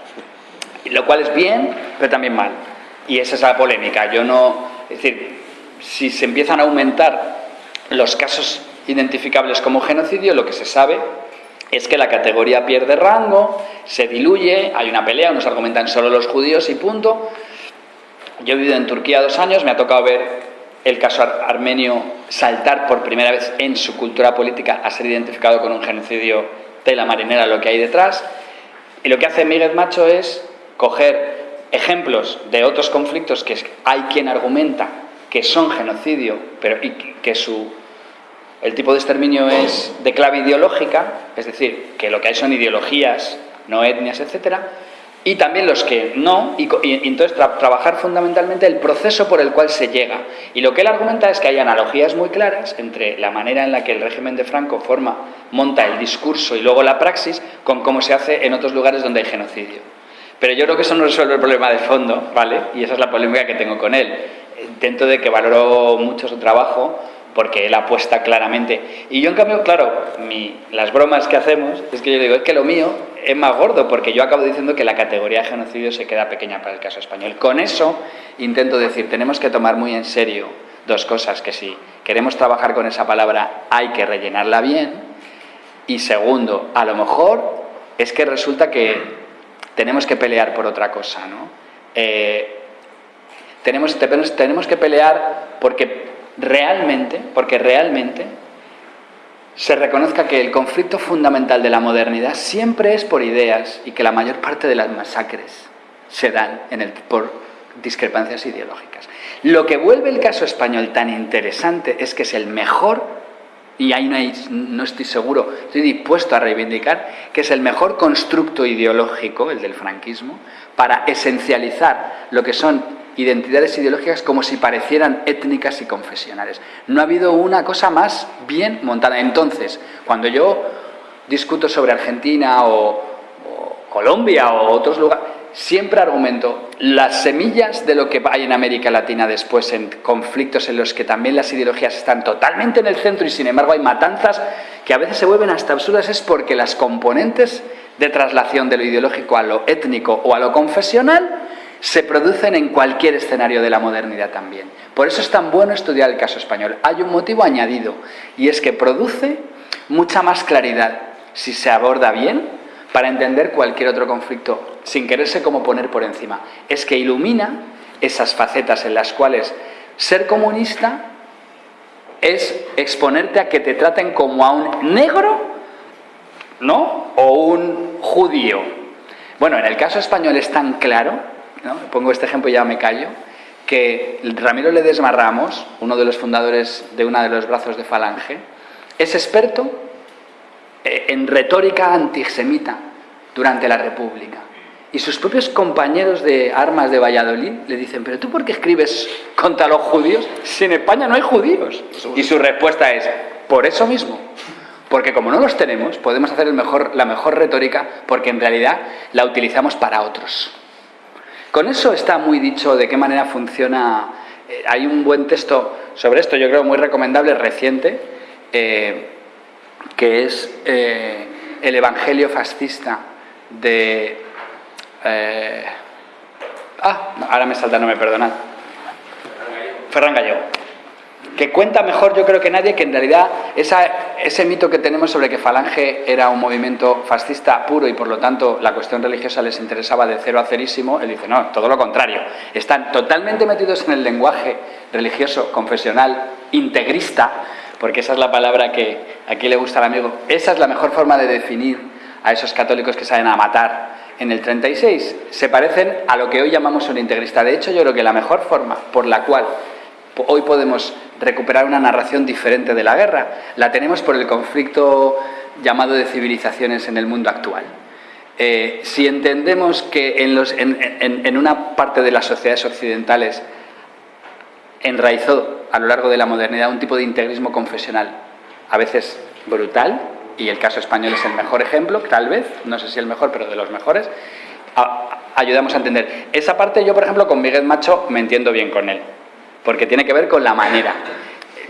lo cual es bien, pero también mal. Y esa es la polémica. Yo no, es decir, si se empiezan a aumentar los casos identificables como genocidio, lo que se sabe es que la categoría pierde rango, se diluye, hay una pelea, unos argumentan solo los judíos y punto, yo he vivido en Turquía dos años, me ha tocado ver el caso armenio saltar por primera vez en su cultura política a ser identificado con un genocidio de la marinera, lo que hay detrás. Y lo que hace Miguel Macho es coger ejemplos de otros conflictos que hay quien argumenta que son genocidio, pero y que su, el tipo de exterminio es de clave ideológica, es decir, que lo que hay son ideologías, no etnias, etcétera, y también los que no, y, entonces tra trabajar fundamentalmente el proceso por el cual se llega. Y lo que él argumenta es que hay analogías muy claras entre la manera en la que el régimen de Franco forma, monta el discurso y luego la praxis con cómo se hace en otros lugares donde hay genocidio. Pero yo creo que eso no resuelve el problema de fondo, ¿vale? Y esa es la polémica que tengo con él. Intento de que valoro mucho su trabajo, porque él apuesta claramente. Y yo, en cambio, claro, mi, las bromas que hacemos es que yo digo, es que lo mío es más gordo, porque yo acabo diciendo que la categoría de genocidio se queda pequeña para el caso español. Con eso intento decir, tenemos que tomar muy en serio dos cosas, que si queremos trabajar con esa palabra hay que rellenarla bien, y segundo, a lo mejor es que resulta que tenemos que pelear por otra cosa, ¿no? Eh, tenemos, que pelear porque realmente, porque realmente se reconozca que el conflicto fundamental de la modernidad siempre es por ideas y que la mayor parte de las masacres se dan por discrepancias ideológicas. Lo que vuelve el caso español tan interesante es que es el mejor, y ahí no, no estoy seguro, estoy dispuesto a reivindicar, que es el mejor constructo ideológico, el del franquismo, para esencializar lo que son identidades ideológicas como si parecieran étnicas y confesionales. No ha habido una cosa más bien montada. Entonces, cuando yo discuto sobre Argentina o, Colombia o otros lugares, siempre argumento las semillas de lo que hay en América Latina después en conflictos en los que también las ideologías están totalmente en el centro y sin embargo hay matanzas que a veces se vuelven hasta absurdas es porque las componentes de traslación de lo ideológico a lo étnico o a lo confesional se producen en cualquier escenario de la modernidad también. Por eso es tan bueno estudiar el caso español. Hay un motivo añadido y es que produce mucha más claridad si se aborda bien para entender cualquier otro conflicto sin quererse como poner por encima. Es que ilumina esas facetas en las cuales ser comunista es exponerte a que te traten como a un negro, ¿no? O un judío. Bueno, en el caso español es tan claro pongo este ejemplo y ya me callo, que Ramiro Ledesma Ramos, uno de los fundadores de uno de los brazos de Falange, es experto eh, en retórica antisemita durante la República. Y sus propios compañeros de armas de Valladolid le dicen, pero tú por qué escribes contra los judíos si en España no hay judíos? Y su respuesta es, por eso mismo, porque como no los tenemos, podemos hacer el mejor, la mejor retórica porque en realidad la utilizamos para otros. Con eso está muy dicho de qué manera funciona. Eh, hay un buen texto sobre esto, yo creo muy recomendable, reciente, eh, que es eh, El Evangelio Fascista de... ah, ahora me salta, no me perdonad. Ferran Gallego que cuenta mejor yo creo que nadie que en realidad ese mito que tenemos sobre que Falange era un movimiento fascista puro y por lo tanto la cuestión religiosa les interesaba de cero a cerísimo, él dice, no, todo lo contrario, están totalmente metidos en el lenguaje religioso, confesional, integrista, porque esa es la palabra que aquí le gusta al amigo, esa es la mejor forma de definir a esos católicos que salen a matar en el 36, se parecen a lo que hoy llamamos un integrista. De hecho, yo creo que la mejor forma por la cual hoy podemos recuperar una narración diferente de la guerra. La tenemos por el conflicto llamado de civilizaciones en el mundo actual. Eh, si entendemos que en, una parte de las sociedades occidentales enraizó a lo largo de la modernidad un tipo de integrismo confesional, a veces brutal, y el caso español es el mejor ejemplo, tal vez, no sé si el mejor, pero de los mejores, ayudamos a entender. Esa parte yo, por ejemplo, con Miguel Macho me entiendo bien con él porque tiene que ver con la manera.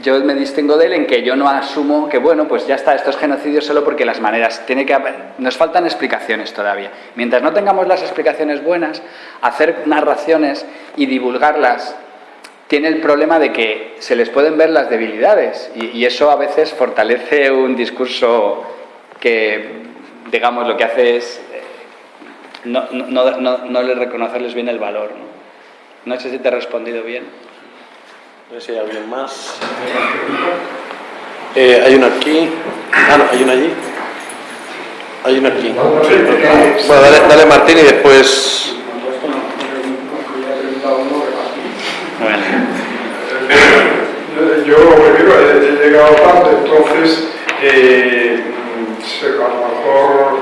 Yo me distingo de él en que yo no asumo que, bueno, pues ya está, estos genocidios solo porque las maneras, tiene que nos faltan explicaciones todavía. Mientras no tengamos las explicaciones buenas, hacer narraciones y divulgarlas tiene el problema de que se les pueden ver las debilidades y, eso a veces fortalece un discurso que, digamos, lo que hace es eh, no, no, no, no le reconocerles bien el valor. ¿no? no sé si te he respondido bien. No sé si hay alguien más. Eh, hay uno aquí. Ah, no, hay uno allí. Hay uno aquí. Bueno, dale, dale Martín y después... he llegado tarde, entonces eh, a lo mejor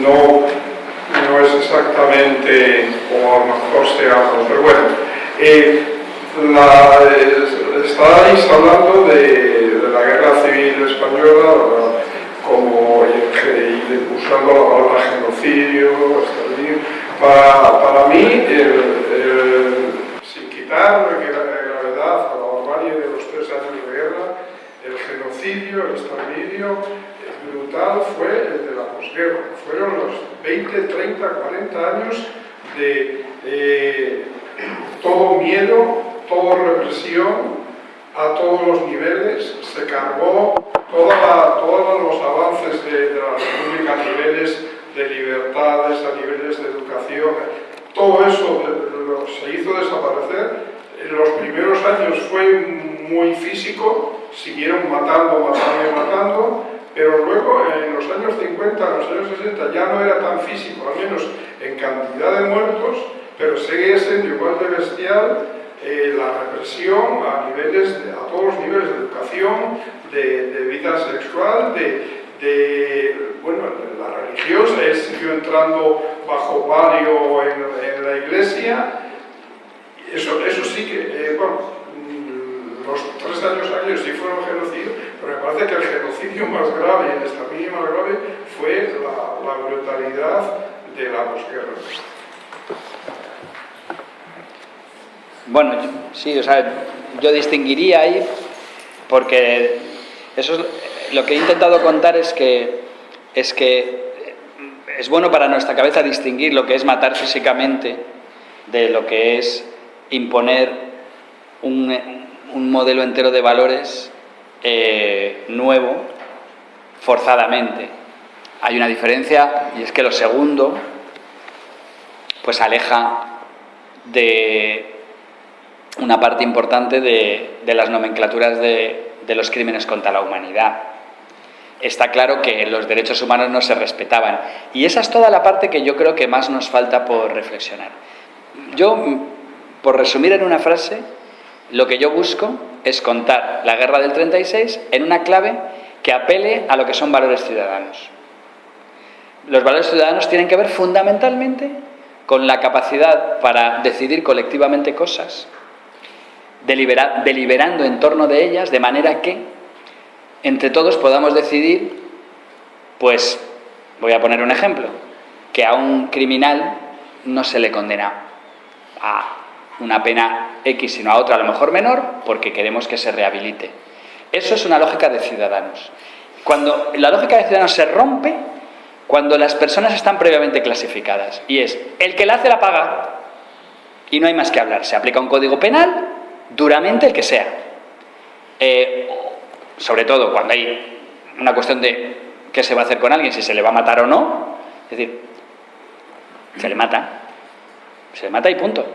no, no es exactamente como a lo mejor se habla, pero bueno. Eh, la, estáis hablando de, la guerra civil española como usando la palabra genocidio, para, para mí, sin quitar gravedad a la barbarie de los tres años de guerra, el genocidio, el exterminio brutal fue el de la posguerra. Fueron los 20, 30, 40 años de eh, todo miedo, toda represión a todos los niveles, se cargó todos los avances de, la República a niveles de libertades, a niveles de educación, todo eso se hizo desaparecer muy físico, siguieron matando, matando y matando, pero luego en los años 50, en los años 60 ya no era tan físico, al menos en cantidad de muertos, pero seguía siendo igual de bestial eh, la represión a, niveles, a todos los niveles de educación, de, vida sexual, de, bueno, la religión, él siguió entrando bajo palio en, la iglesia, eso, eso sí que, eh, bueno, los tres años años sí fueron genocidio, pero me parece que el genocidio más grave, el exterminio más grave, fue la, la brutalidad de la posguerra. Bueno, sí, o sea, yo distinguiría ahí porque eso es, lo que he intentado contar es que es que es bueno para nuestra cabeza distinguir lo que es matar físicamente de lo que es imponer un, modelo entero de valores eh, nuevo forzadamente. Hay una diferencia y es que lo segundo pues aleja de una parte importante de, las nomenclaturas de, los crímenes contra la humanidad. Está claro que los derechos humanos no se respetaban. Y esa es toda la parte que yo creo que más nos falta por reflexionar. Yo, por resumir en una frase, lo que yo busco es contar la guerra del 36 en una clave que apele a lo que son valores ciudadanos. Los valores ciudadanos tienen que ver fundamentalmente con la capacidad para decidir colectivamente cosas, deliberando en torno de ellas, de manera que entre todos podamos decidir, pues, voy a poner un ejemplo, que a un criminal no se le condena a una pena X, sino a otra a lo mejor menor, porque queremos que se rehabilite. Eso es una lógica de ciudadanos. Cuando la lógica de ciudadanos se rompe, cuando las personas están previamente clasificadas, y es, el que la hace la paga, y no hay más que hablar. Se aplica un código penal duramente el que sea. Eh, sobre todo cuando hay una cuestión de qué se va a hacer con alguien, si se le va a matar o no. Es decir, se le mata. Se le mata y punto.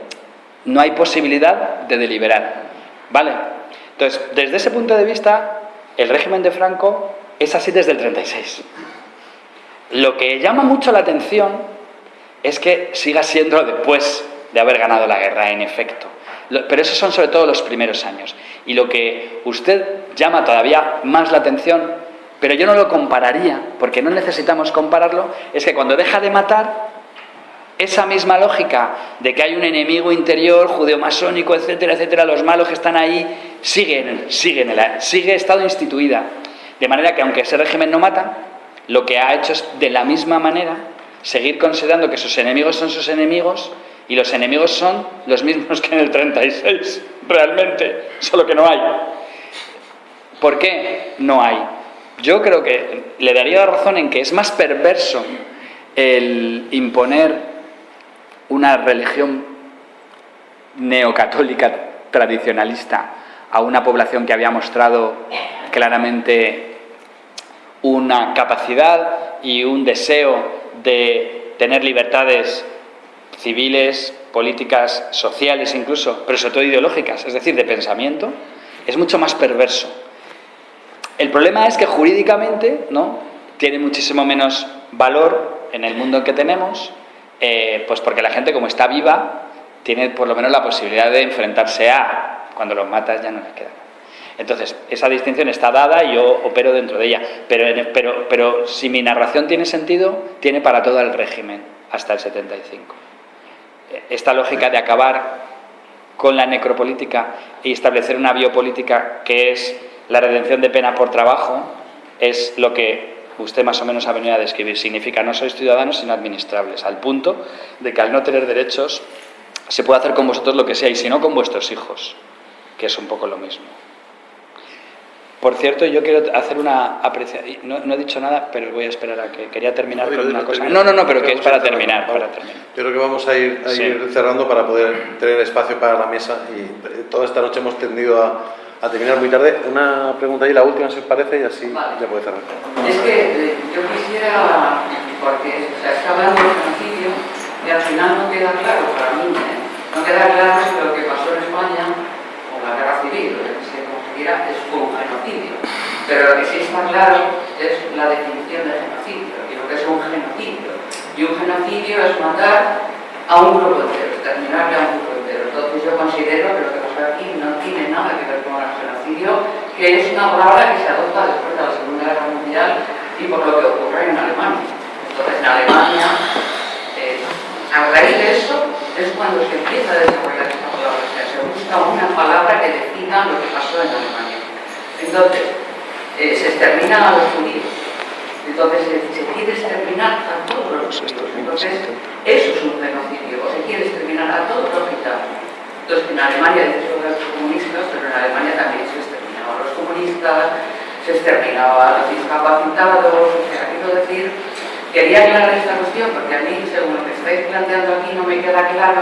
No hay posibilidad de deliberar. ¿Vale? Entonces, desde ese punto de vista, el régimen de Franco es así desde el 36. Lo que llama mucho la atención es que siga siendo después de haber ganado la guerra, en efecto. Pero esos son sobre todo los primeros años. Y lo que usted llama todavía más la atención, pero yo no lo compararía, porque no necesitamos compararlo, es que cuando deja de matar, esa misma lógica de que hay un enemigo interior, judeo-masónico, etcétera, etcétera, los malos que están ahí, siguen, siguen, sigue estado instituida. De manera que aunque ese régimen no mata, lo que ha hecho es de la misma manera seguir considerando que sus enemigos son sus enemigos y los enemigos son los mismos que en el 36, realmente, solo que no hay. ¿Por qué no hay? Yo creo que le daría razón en que es más perverso el imponer una religión neocatólica tradicionalista a una población que había mostrado claramente una capacidad y un deseo de tener libertades civiles, políticas, sociales incluso, pero sobre todo ideológicas, es decir, de pensamiento, es mucho más perverso. El problema es que jurídicamente ¿no? tiene muchísimo menos valor en el mundo en que tenemos, eh, pues porque la gente como está viva, tiene por lo menos la posibilidad de enfrentarse a, cuando los matas ya no les queda. Entonces, esa distinción está dada y yo opero dentro de ella. Pero, pero, pero si mi narración tiene sentido, tiene para todo el régimen, hasta el 75 esta lógica de acabar con la necropolítica y establecer una biopolítica que es la redención de pena por trabajo, es lo que usted más o menos ha venido a describir. Significa no sois ciudadanos sino administrables, al punto de que al no tener derechos se puede hacer con vosotros lo que sea y si no con vuestros hijos, que es un poco lo mismo. Por cierto, yo quiero hacer una apreciación. No, he dicho nada, pero voy a esperar a que quería terminar con una cosa. No, no, no, pero que es para terminar, para terminar. Yo creo que vamos a ir, cerrando para poder tener espacio para la mesa y toda esta noche hemos tendido a, terminar muy tarde. Una pregunta ahí, la última si os parece, y así ya puede cerrar. Es que eh, yo quisiera, porque se está hablando de genocidio y al final no queda claro para mí, ¿eh? no queda claro si lo que pasó en España con la guerra civil, Pero lo que sí está claro es la definición de genocidio y lo que es un genocidio. Y un genocidio es matar a un grupo entero, exterminarle a un grupo entero. Entonces yo considero que lo que pasa aquí no tiene nada que ver con el genocidio, que es una palabra que se adopta después de la Segunda Guerra Mundial y por lo que ocurre en Alemania. Entonces en Alemania, eh, a raíz de eso, es cuando se empieza a desarrollar esta palabra. O sea, se busca una palabra que defina lo que pasó en Alemania. Entonces, eh, se exterminan a los judíos. Entonces, se quiere exterminar a todos los judíos. Entonces, eso es un genocidio. O se quiere exterminar a todos los gitanos. Entonces, en Alemania, de hecho, los comunistas, pero en Alemania también se exterminaba a los comunistas, se exterminaba a los discapacitados, o sea, quiero decir, quería aclarar esta cuestión porque a mí, según lo que estáis planteando aquí, no me queda claro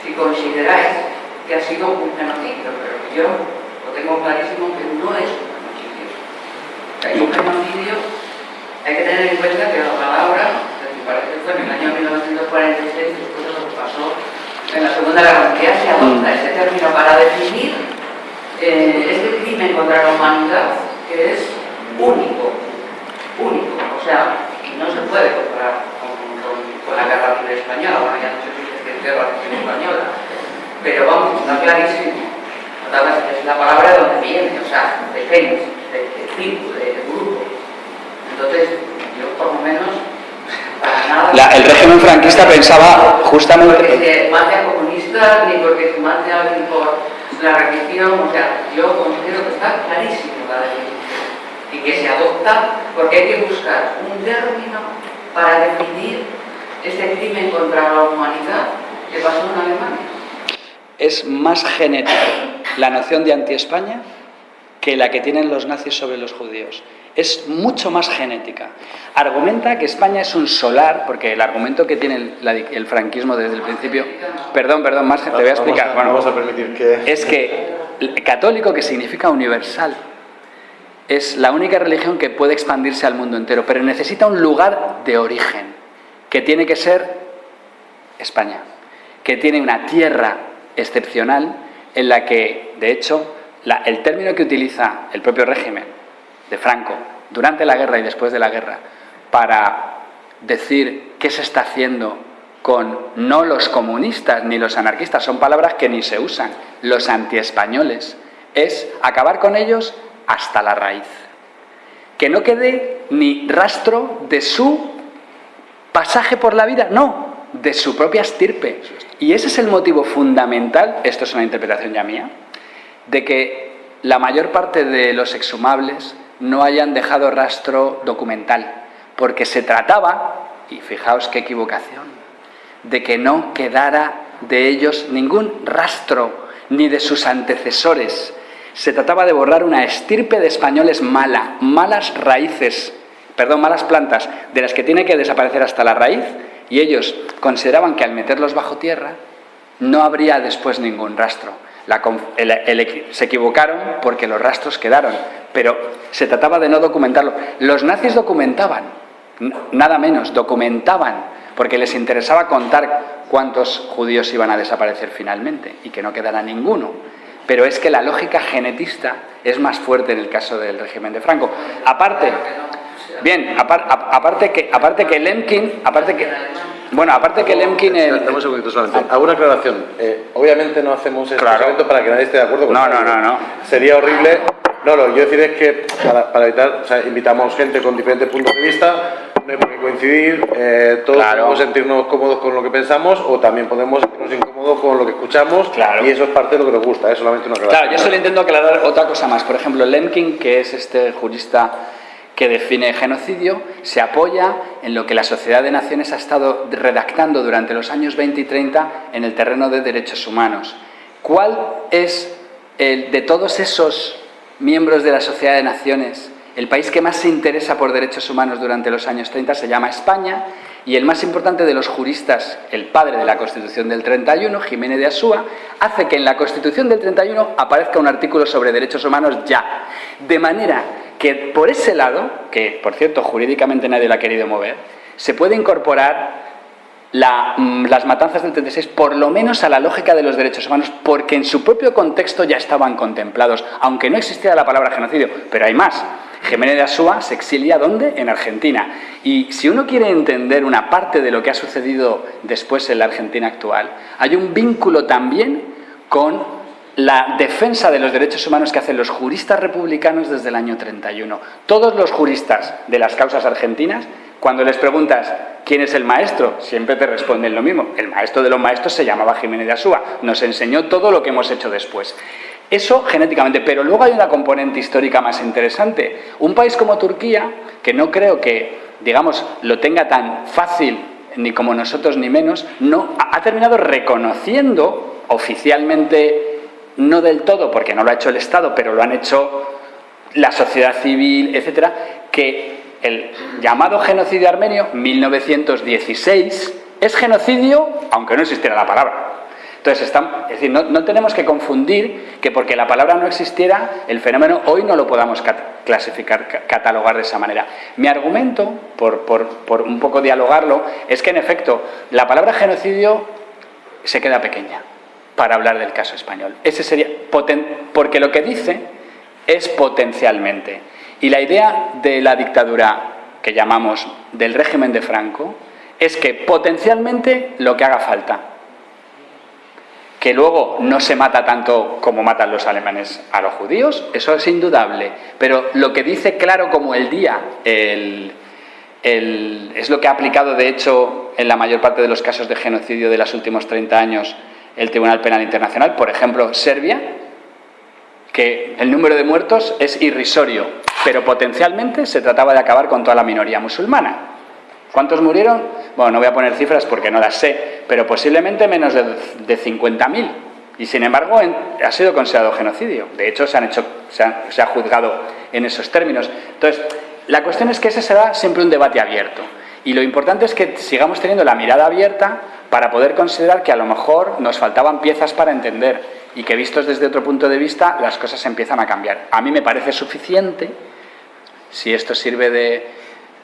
si consideráis que ha sido un genocidio, pero yo lo tengo clarísimo que no es un genocidio. Hay un genocidio, hay que tener en cuenta que la palabra, me parece que fue en el año 1946, después de lo que pasó en la Segunda Guerra Mundial, se adopta ese término para definir eh, este crimen contra la humanidad que es único, único, o sea, no se puede comparar con, con, con la guerra civil española, bueno, ya no si es que es guerra civil española, pero vamos, está clarísimo. Es la palabra de donde viene, o sea, de fénix, de, de tribu, de, de, grupo. Entonces, yo por lo menos. La, el régimen franquista pensaba justamente... Porque se mate a comunistas, ni porque se mate a alguien por la religión, o sea, yo considero que está clarísimo la definición. Y que se adopta porque hay que buscar un término para definir este crimen contra la humanidad que pasó en Alemania es más genética la noción de anti-España que la que tienen los nazis sobre los judíos. Es mucho más genética. Argumenta que España es un solar, porque el argumento que tiene el, el franquismo desde el principio... Perdón, perdón, más te voy a explicar. Vamos a, vamos a permitir que... Es que católico, que significa universal, es la única religión que puede expandirse al mundo entero, pero necesita un lugar de origen, que tiene que ser España, que tiene una tierra excepcional en la que, de hecho, la, el término que utiliza el propio régimen de Franco durante la guerra y después de la guerra para decir qué se está haciendo con no los comunistas ni los anarquistas, son palabras que ni se usan, los antiespañoles, es acabar con ellos hasta la raíz. Que no quede ni rastro de su pasaje por la vida, no, de su propia estirpe. Y ese es el motivo fundamental, esto es una interpretación ya mía, de que la mayor parte de los exhumables no hayan dejado rastro documental, porque se trataba, y fijaos qué equivocación, de que no quedara de ellos ningún rastro, ni de sus antecesores. Se trataba de borrar una estirpe de españoles mala, malas raíces, perdón, malas plantas, de las que tiene que desaparecer hasta la raíz, y ellos consideraban que al meterlos bajo tierra no habría después ningún rastro. Se equivocaron porque los rastros quedaron, pero se trataba de no documentarlo. Los nazis documentaban, nada menos, documentaban, porque les interesaba contar cuántos judíos iban a desaparecer finalmente y que no quedara ninguno. Pero es que la lógica genetista es más fuerte en el caso del régimen de Franco. Aparte, Bien, apar, aparte que aparte que Lemkin, aparte que bueno, aparte que Lemkin el... un segundito solamente. Hago una aclaración. Eh, obviamente no hacemos este claro. para que nadie esté de acuerdo. No, no, no, no. Sería horrible. No, lo que quiero decir es que para, para evitar, o sea, invitamos gente con diferentes puntos de vista, no hay por qué coincidir, eh, todos claro. podemos sentirnos cómodos con lo que pensamos o también podemos sentirnos incómodos con lo que escuchamos claro. y eso es parte de lo que nos gusta, es solamente una aclaración. Claro, yo solo intento aclarar otra cosa más. Por ejemplo, Lemkin, que es este jurista que define genocidio, se apoya en lo que la Sociedad de Naciones ha estado redactando durante los años 20 y 30 en el terreno de derechos humanos. ¿Cuál es, el, de todos esos miembros de la Sociedad de Naciones, el país que más se interesa por derechos humanos durante los años 30 se llama España y el más importante de los juristas, el padre de la Constitución del 31, Jiménez de Asúa, hace que en la Constitución del 31 aparezca un artículo sobre derechos humanos ya. De manera que por ese lado, que por cierto jurídicamente nadie lo ha querido mover, se puede incorporar mm, las matanzas del 36 por lo menos a la lógica de los derechos humanos, porque en su propio contexto ya estaban contemplados, aunque no existiera la palabra genocidio, pero hay más. Jiménez de Asúa se exilia ¿dónde? En Argentina. Y si uno quiere entender una parte de lo que ha sucedido después en la Argentina actual, hay un vínculo también con la defensa de los derechos humanos que hacen los juristas republicanos desde el año 31. Todos los juristas de las causas argentinas, cuando les preguntas quién es el maestro, siempre te responden lo mismo. El maestro de los maestros se llamaba Jiménez de Asúa, nos enseñó todo lo que hemos hecho después. Eso genéticamente, pero luego hay una componente histórica más interesante. Un país como Turquía, que no creo que, digamos, lo tenga tan fácil ni como nosotros ni menos, no, ha terminado reconociendo oficialmente, no del todo, porque no lo ha hecho el Estado, pero lo han hecho la sociedad civil, etcétera, que el llamado genocidio armenio, 1916, es genocidio, aunque no existiera la palabra. Entonces, es decir, no, tenemos que confundir que porque la palabra no existiera, el fenómeno hoy no lo podamos clasificar, catalogar de esa manera. Mi argumento, por, por un poco dialogarlo, es que en efecto, la palabra genocidio se queda pequeña para hablar del caso español. Ese sería, porque lo que dice es potencialmente. Y la idea de la dictadura que llamamos del régimen de Franco es que potencialmente lo que haga falta que luego no se mata tanto como matan los alemanes a los judíos, eso es indudable. Pero lo que dice claro como el día, es lo que ha aplicado de hecho en la mayor parte de los casos de genocidio de los últimos 30 años el Tribunal Penal Internacional, por ejemplo, Serbia, que el número de muertos es irrisorio, pero potencialmente se trataba de acabar con toda la minoría musulmana. ¿Cuántos murieron? Bueno, no voy a poner cifras porque no las sé, pero posiblemente menos de, 50.000. Y sin embargo ha sido considerado genocidio. De hecho, se, han hecho, se, ha, juzgado en esos términos. Entonces, la cuestión es que ese será siempre un debate abierto. Y lo importante es que sigamos teniendo la mirada abierta para poder considerar que a lo mejor nos faltaban piezas para entender y que vistos desde otro punto de vista las cosas empiezan a cambiar. A mí me parece suficiente, si esto sirve de,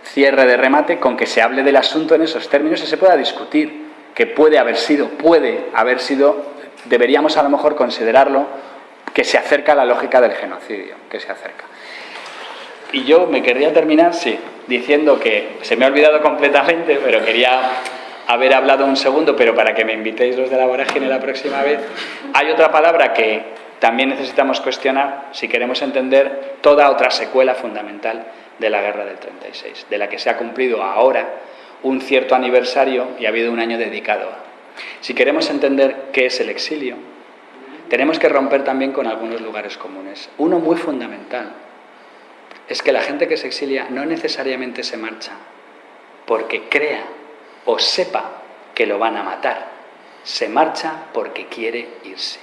cierre de remate con que se hable del asunto en esos términos y se pueda discutir, que puede haber sido, puede haber sido, deberíamos a lo mejor considerarlo, que se acerca a la lógica del genocidio, que se acerca. Y yo me querría terminar, sí, diciendo que se me ha olvidado completamente, pero quería haber hablado un segundo, pero para que me invitéis los de la vorágine la próxima vez, hay otra palabra que también necesitamos cuestionar si queremos entender toda otra secuela fundamental de la guerra del 36, de la que se ha cumplido ahora un cierto aniversario y ha habido un año dedicado. Si queremos entender qué es el exilio, tenemos que romper también con algunos lugares comunes. Uno muy fundamental es que la gente que se exilia no necesariamente se marcha porque crea o sepa que lo van a matar, se marcha porque quiere irse.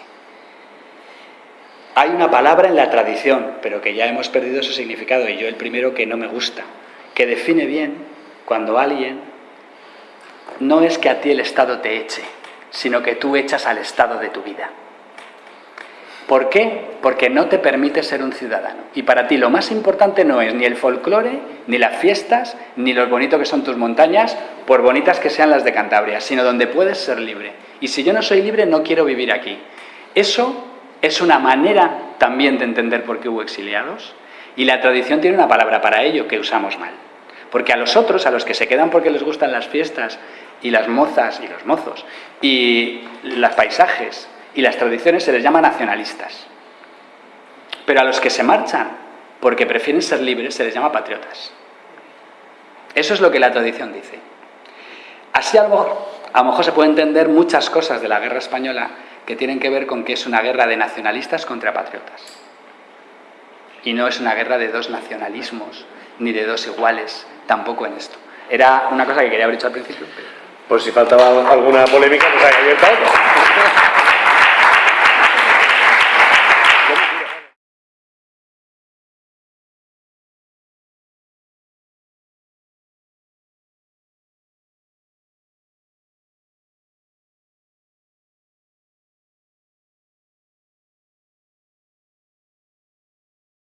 Hay una palabra en la tradición, pero que ya hemos perdido su significado, y yo el primero que no me gusta, que define bien cuando alguien no es que a ti el Estado te eche, sino que tú echas al Estado de tu vida. ¿Por qué? Porque no te permite ser un ciudadano. Y para ti lo más importante no es ni el folclore, ni las fiestas, ni lo bonito que son tus montañas, por bonitas que sean las de Cantabria, sino donde puedes ser libre. Y si yo no soy libre, no quiero vivir aquí. Eso es una manera también de entender por qué hubo exiliados y la tradición tiene una palabra para ello que usamos mal. Porque a los otros, a los que se quedan porque les gustan las fiestas y las mozas y los mozos y los paisajes y las tradiciones se les llama nacionalistas. Pero a los que se marchan porque prefieren ser libres se les llama patriotas. Eso es lo que la tradición dice. Así a lo mejor se puede entender muchas cosas de la guerra española que tienen que ver con que es una guerra de nacionalistas contra patriotas. Y no es una guerra de dos nacionalismos, ni de dos iguales, tampoco en esto. Era una cosa que quería haber dicho al principio. Por si faltaba alguna polémica, pues hay abierta otra.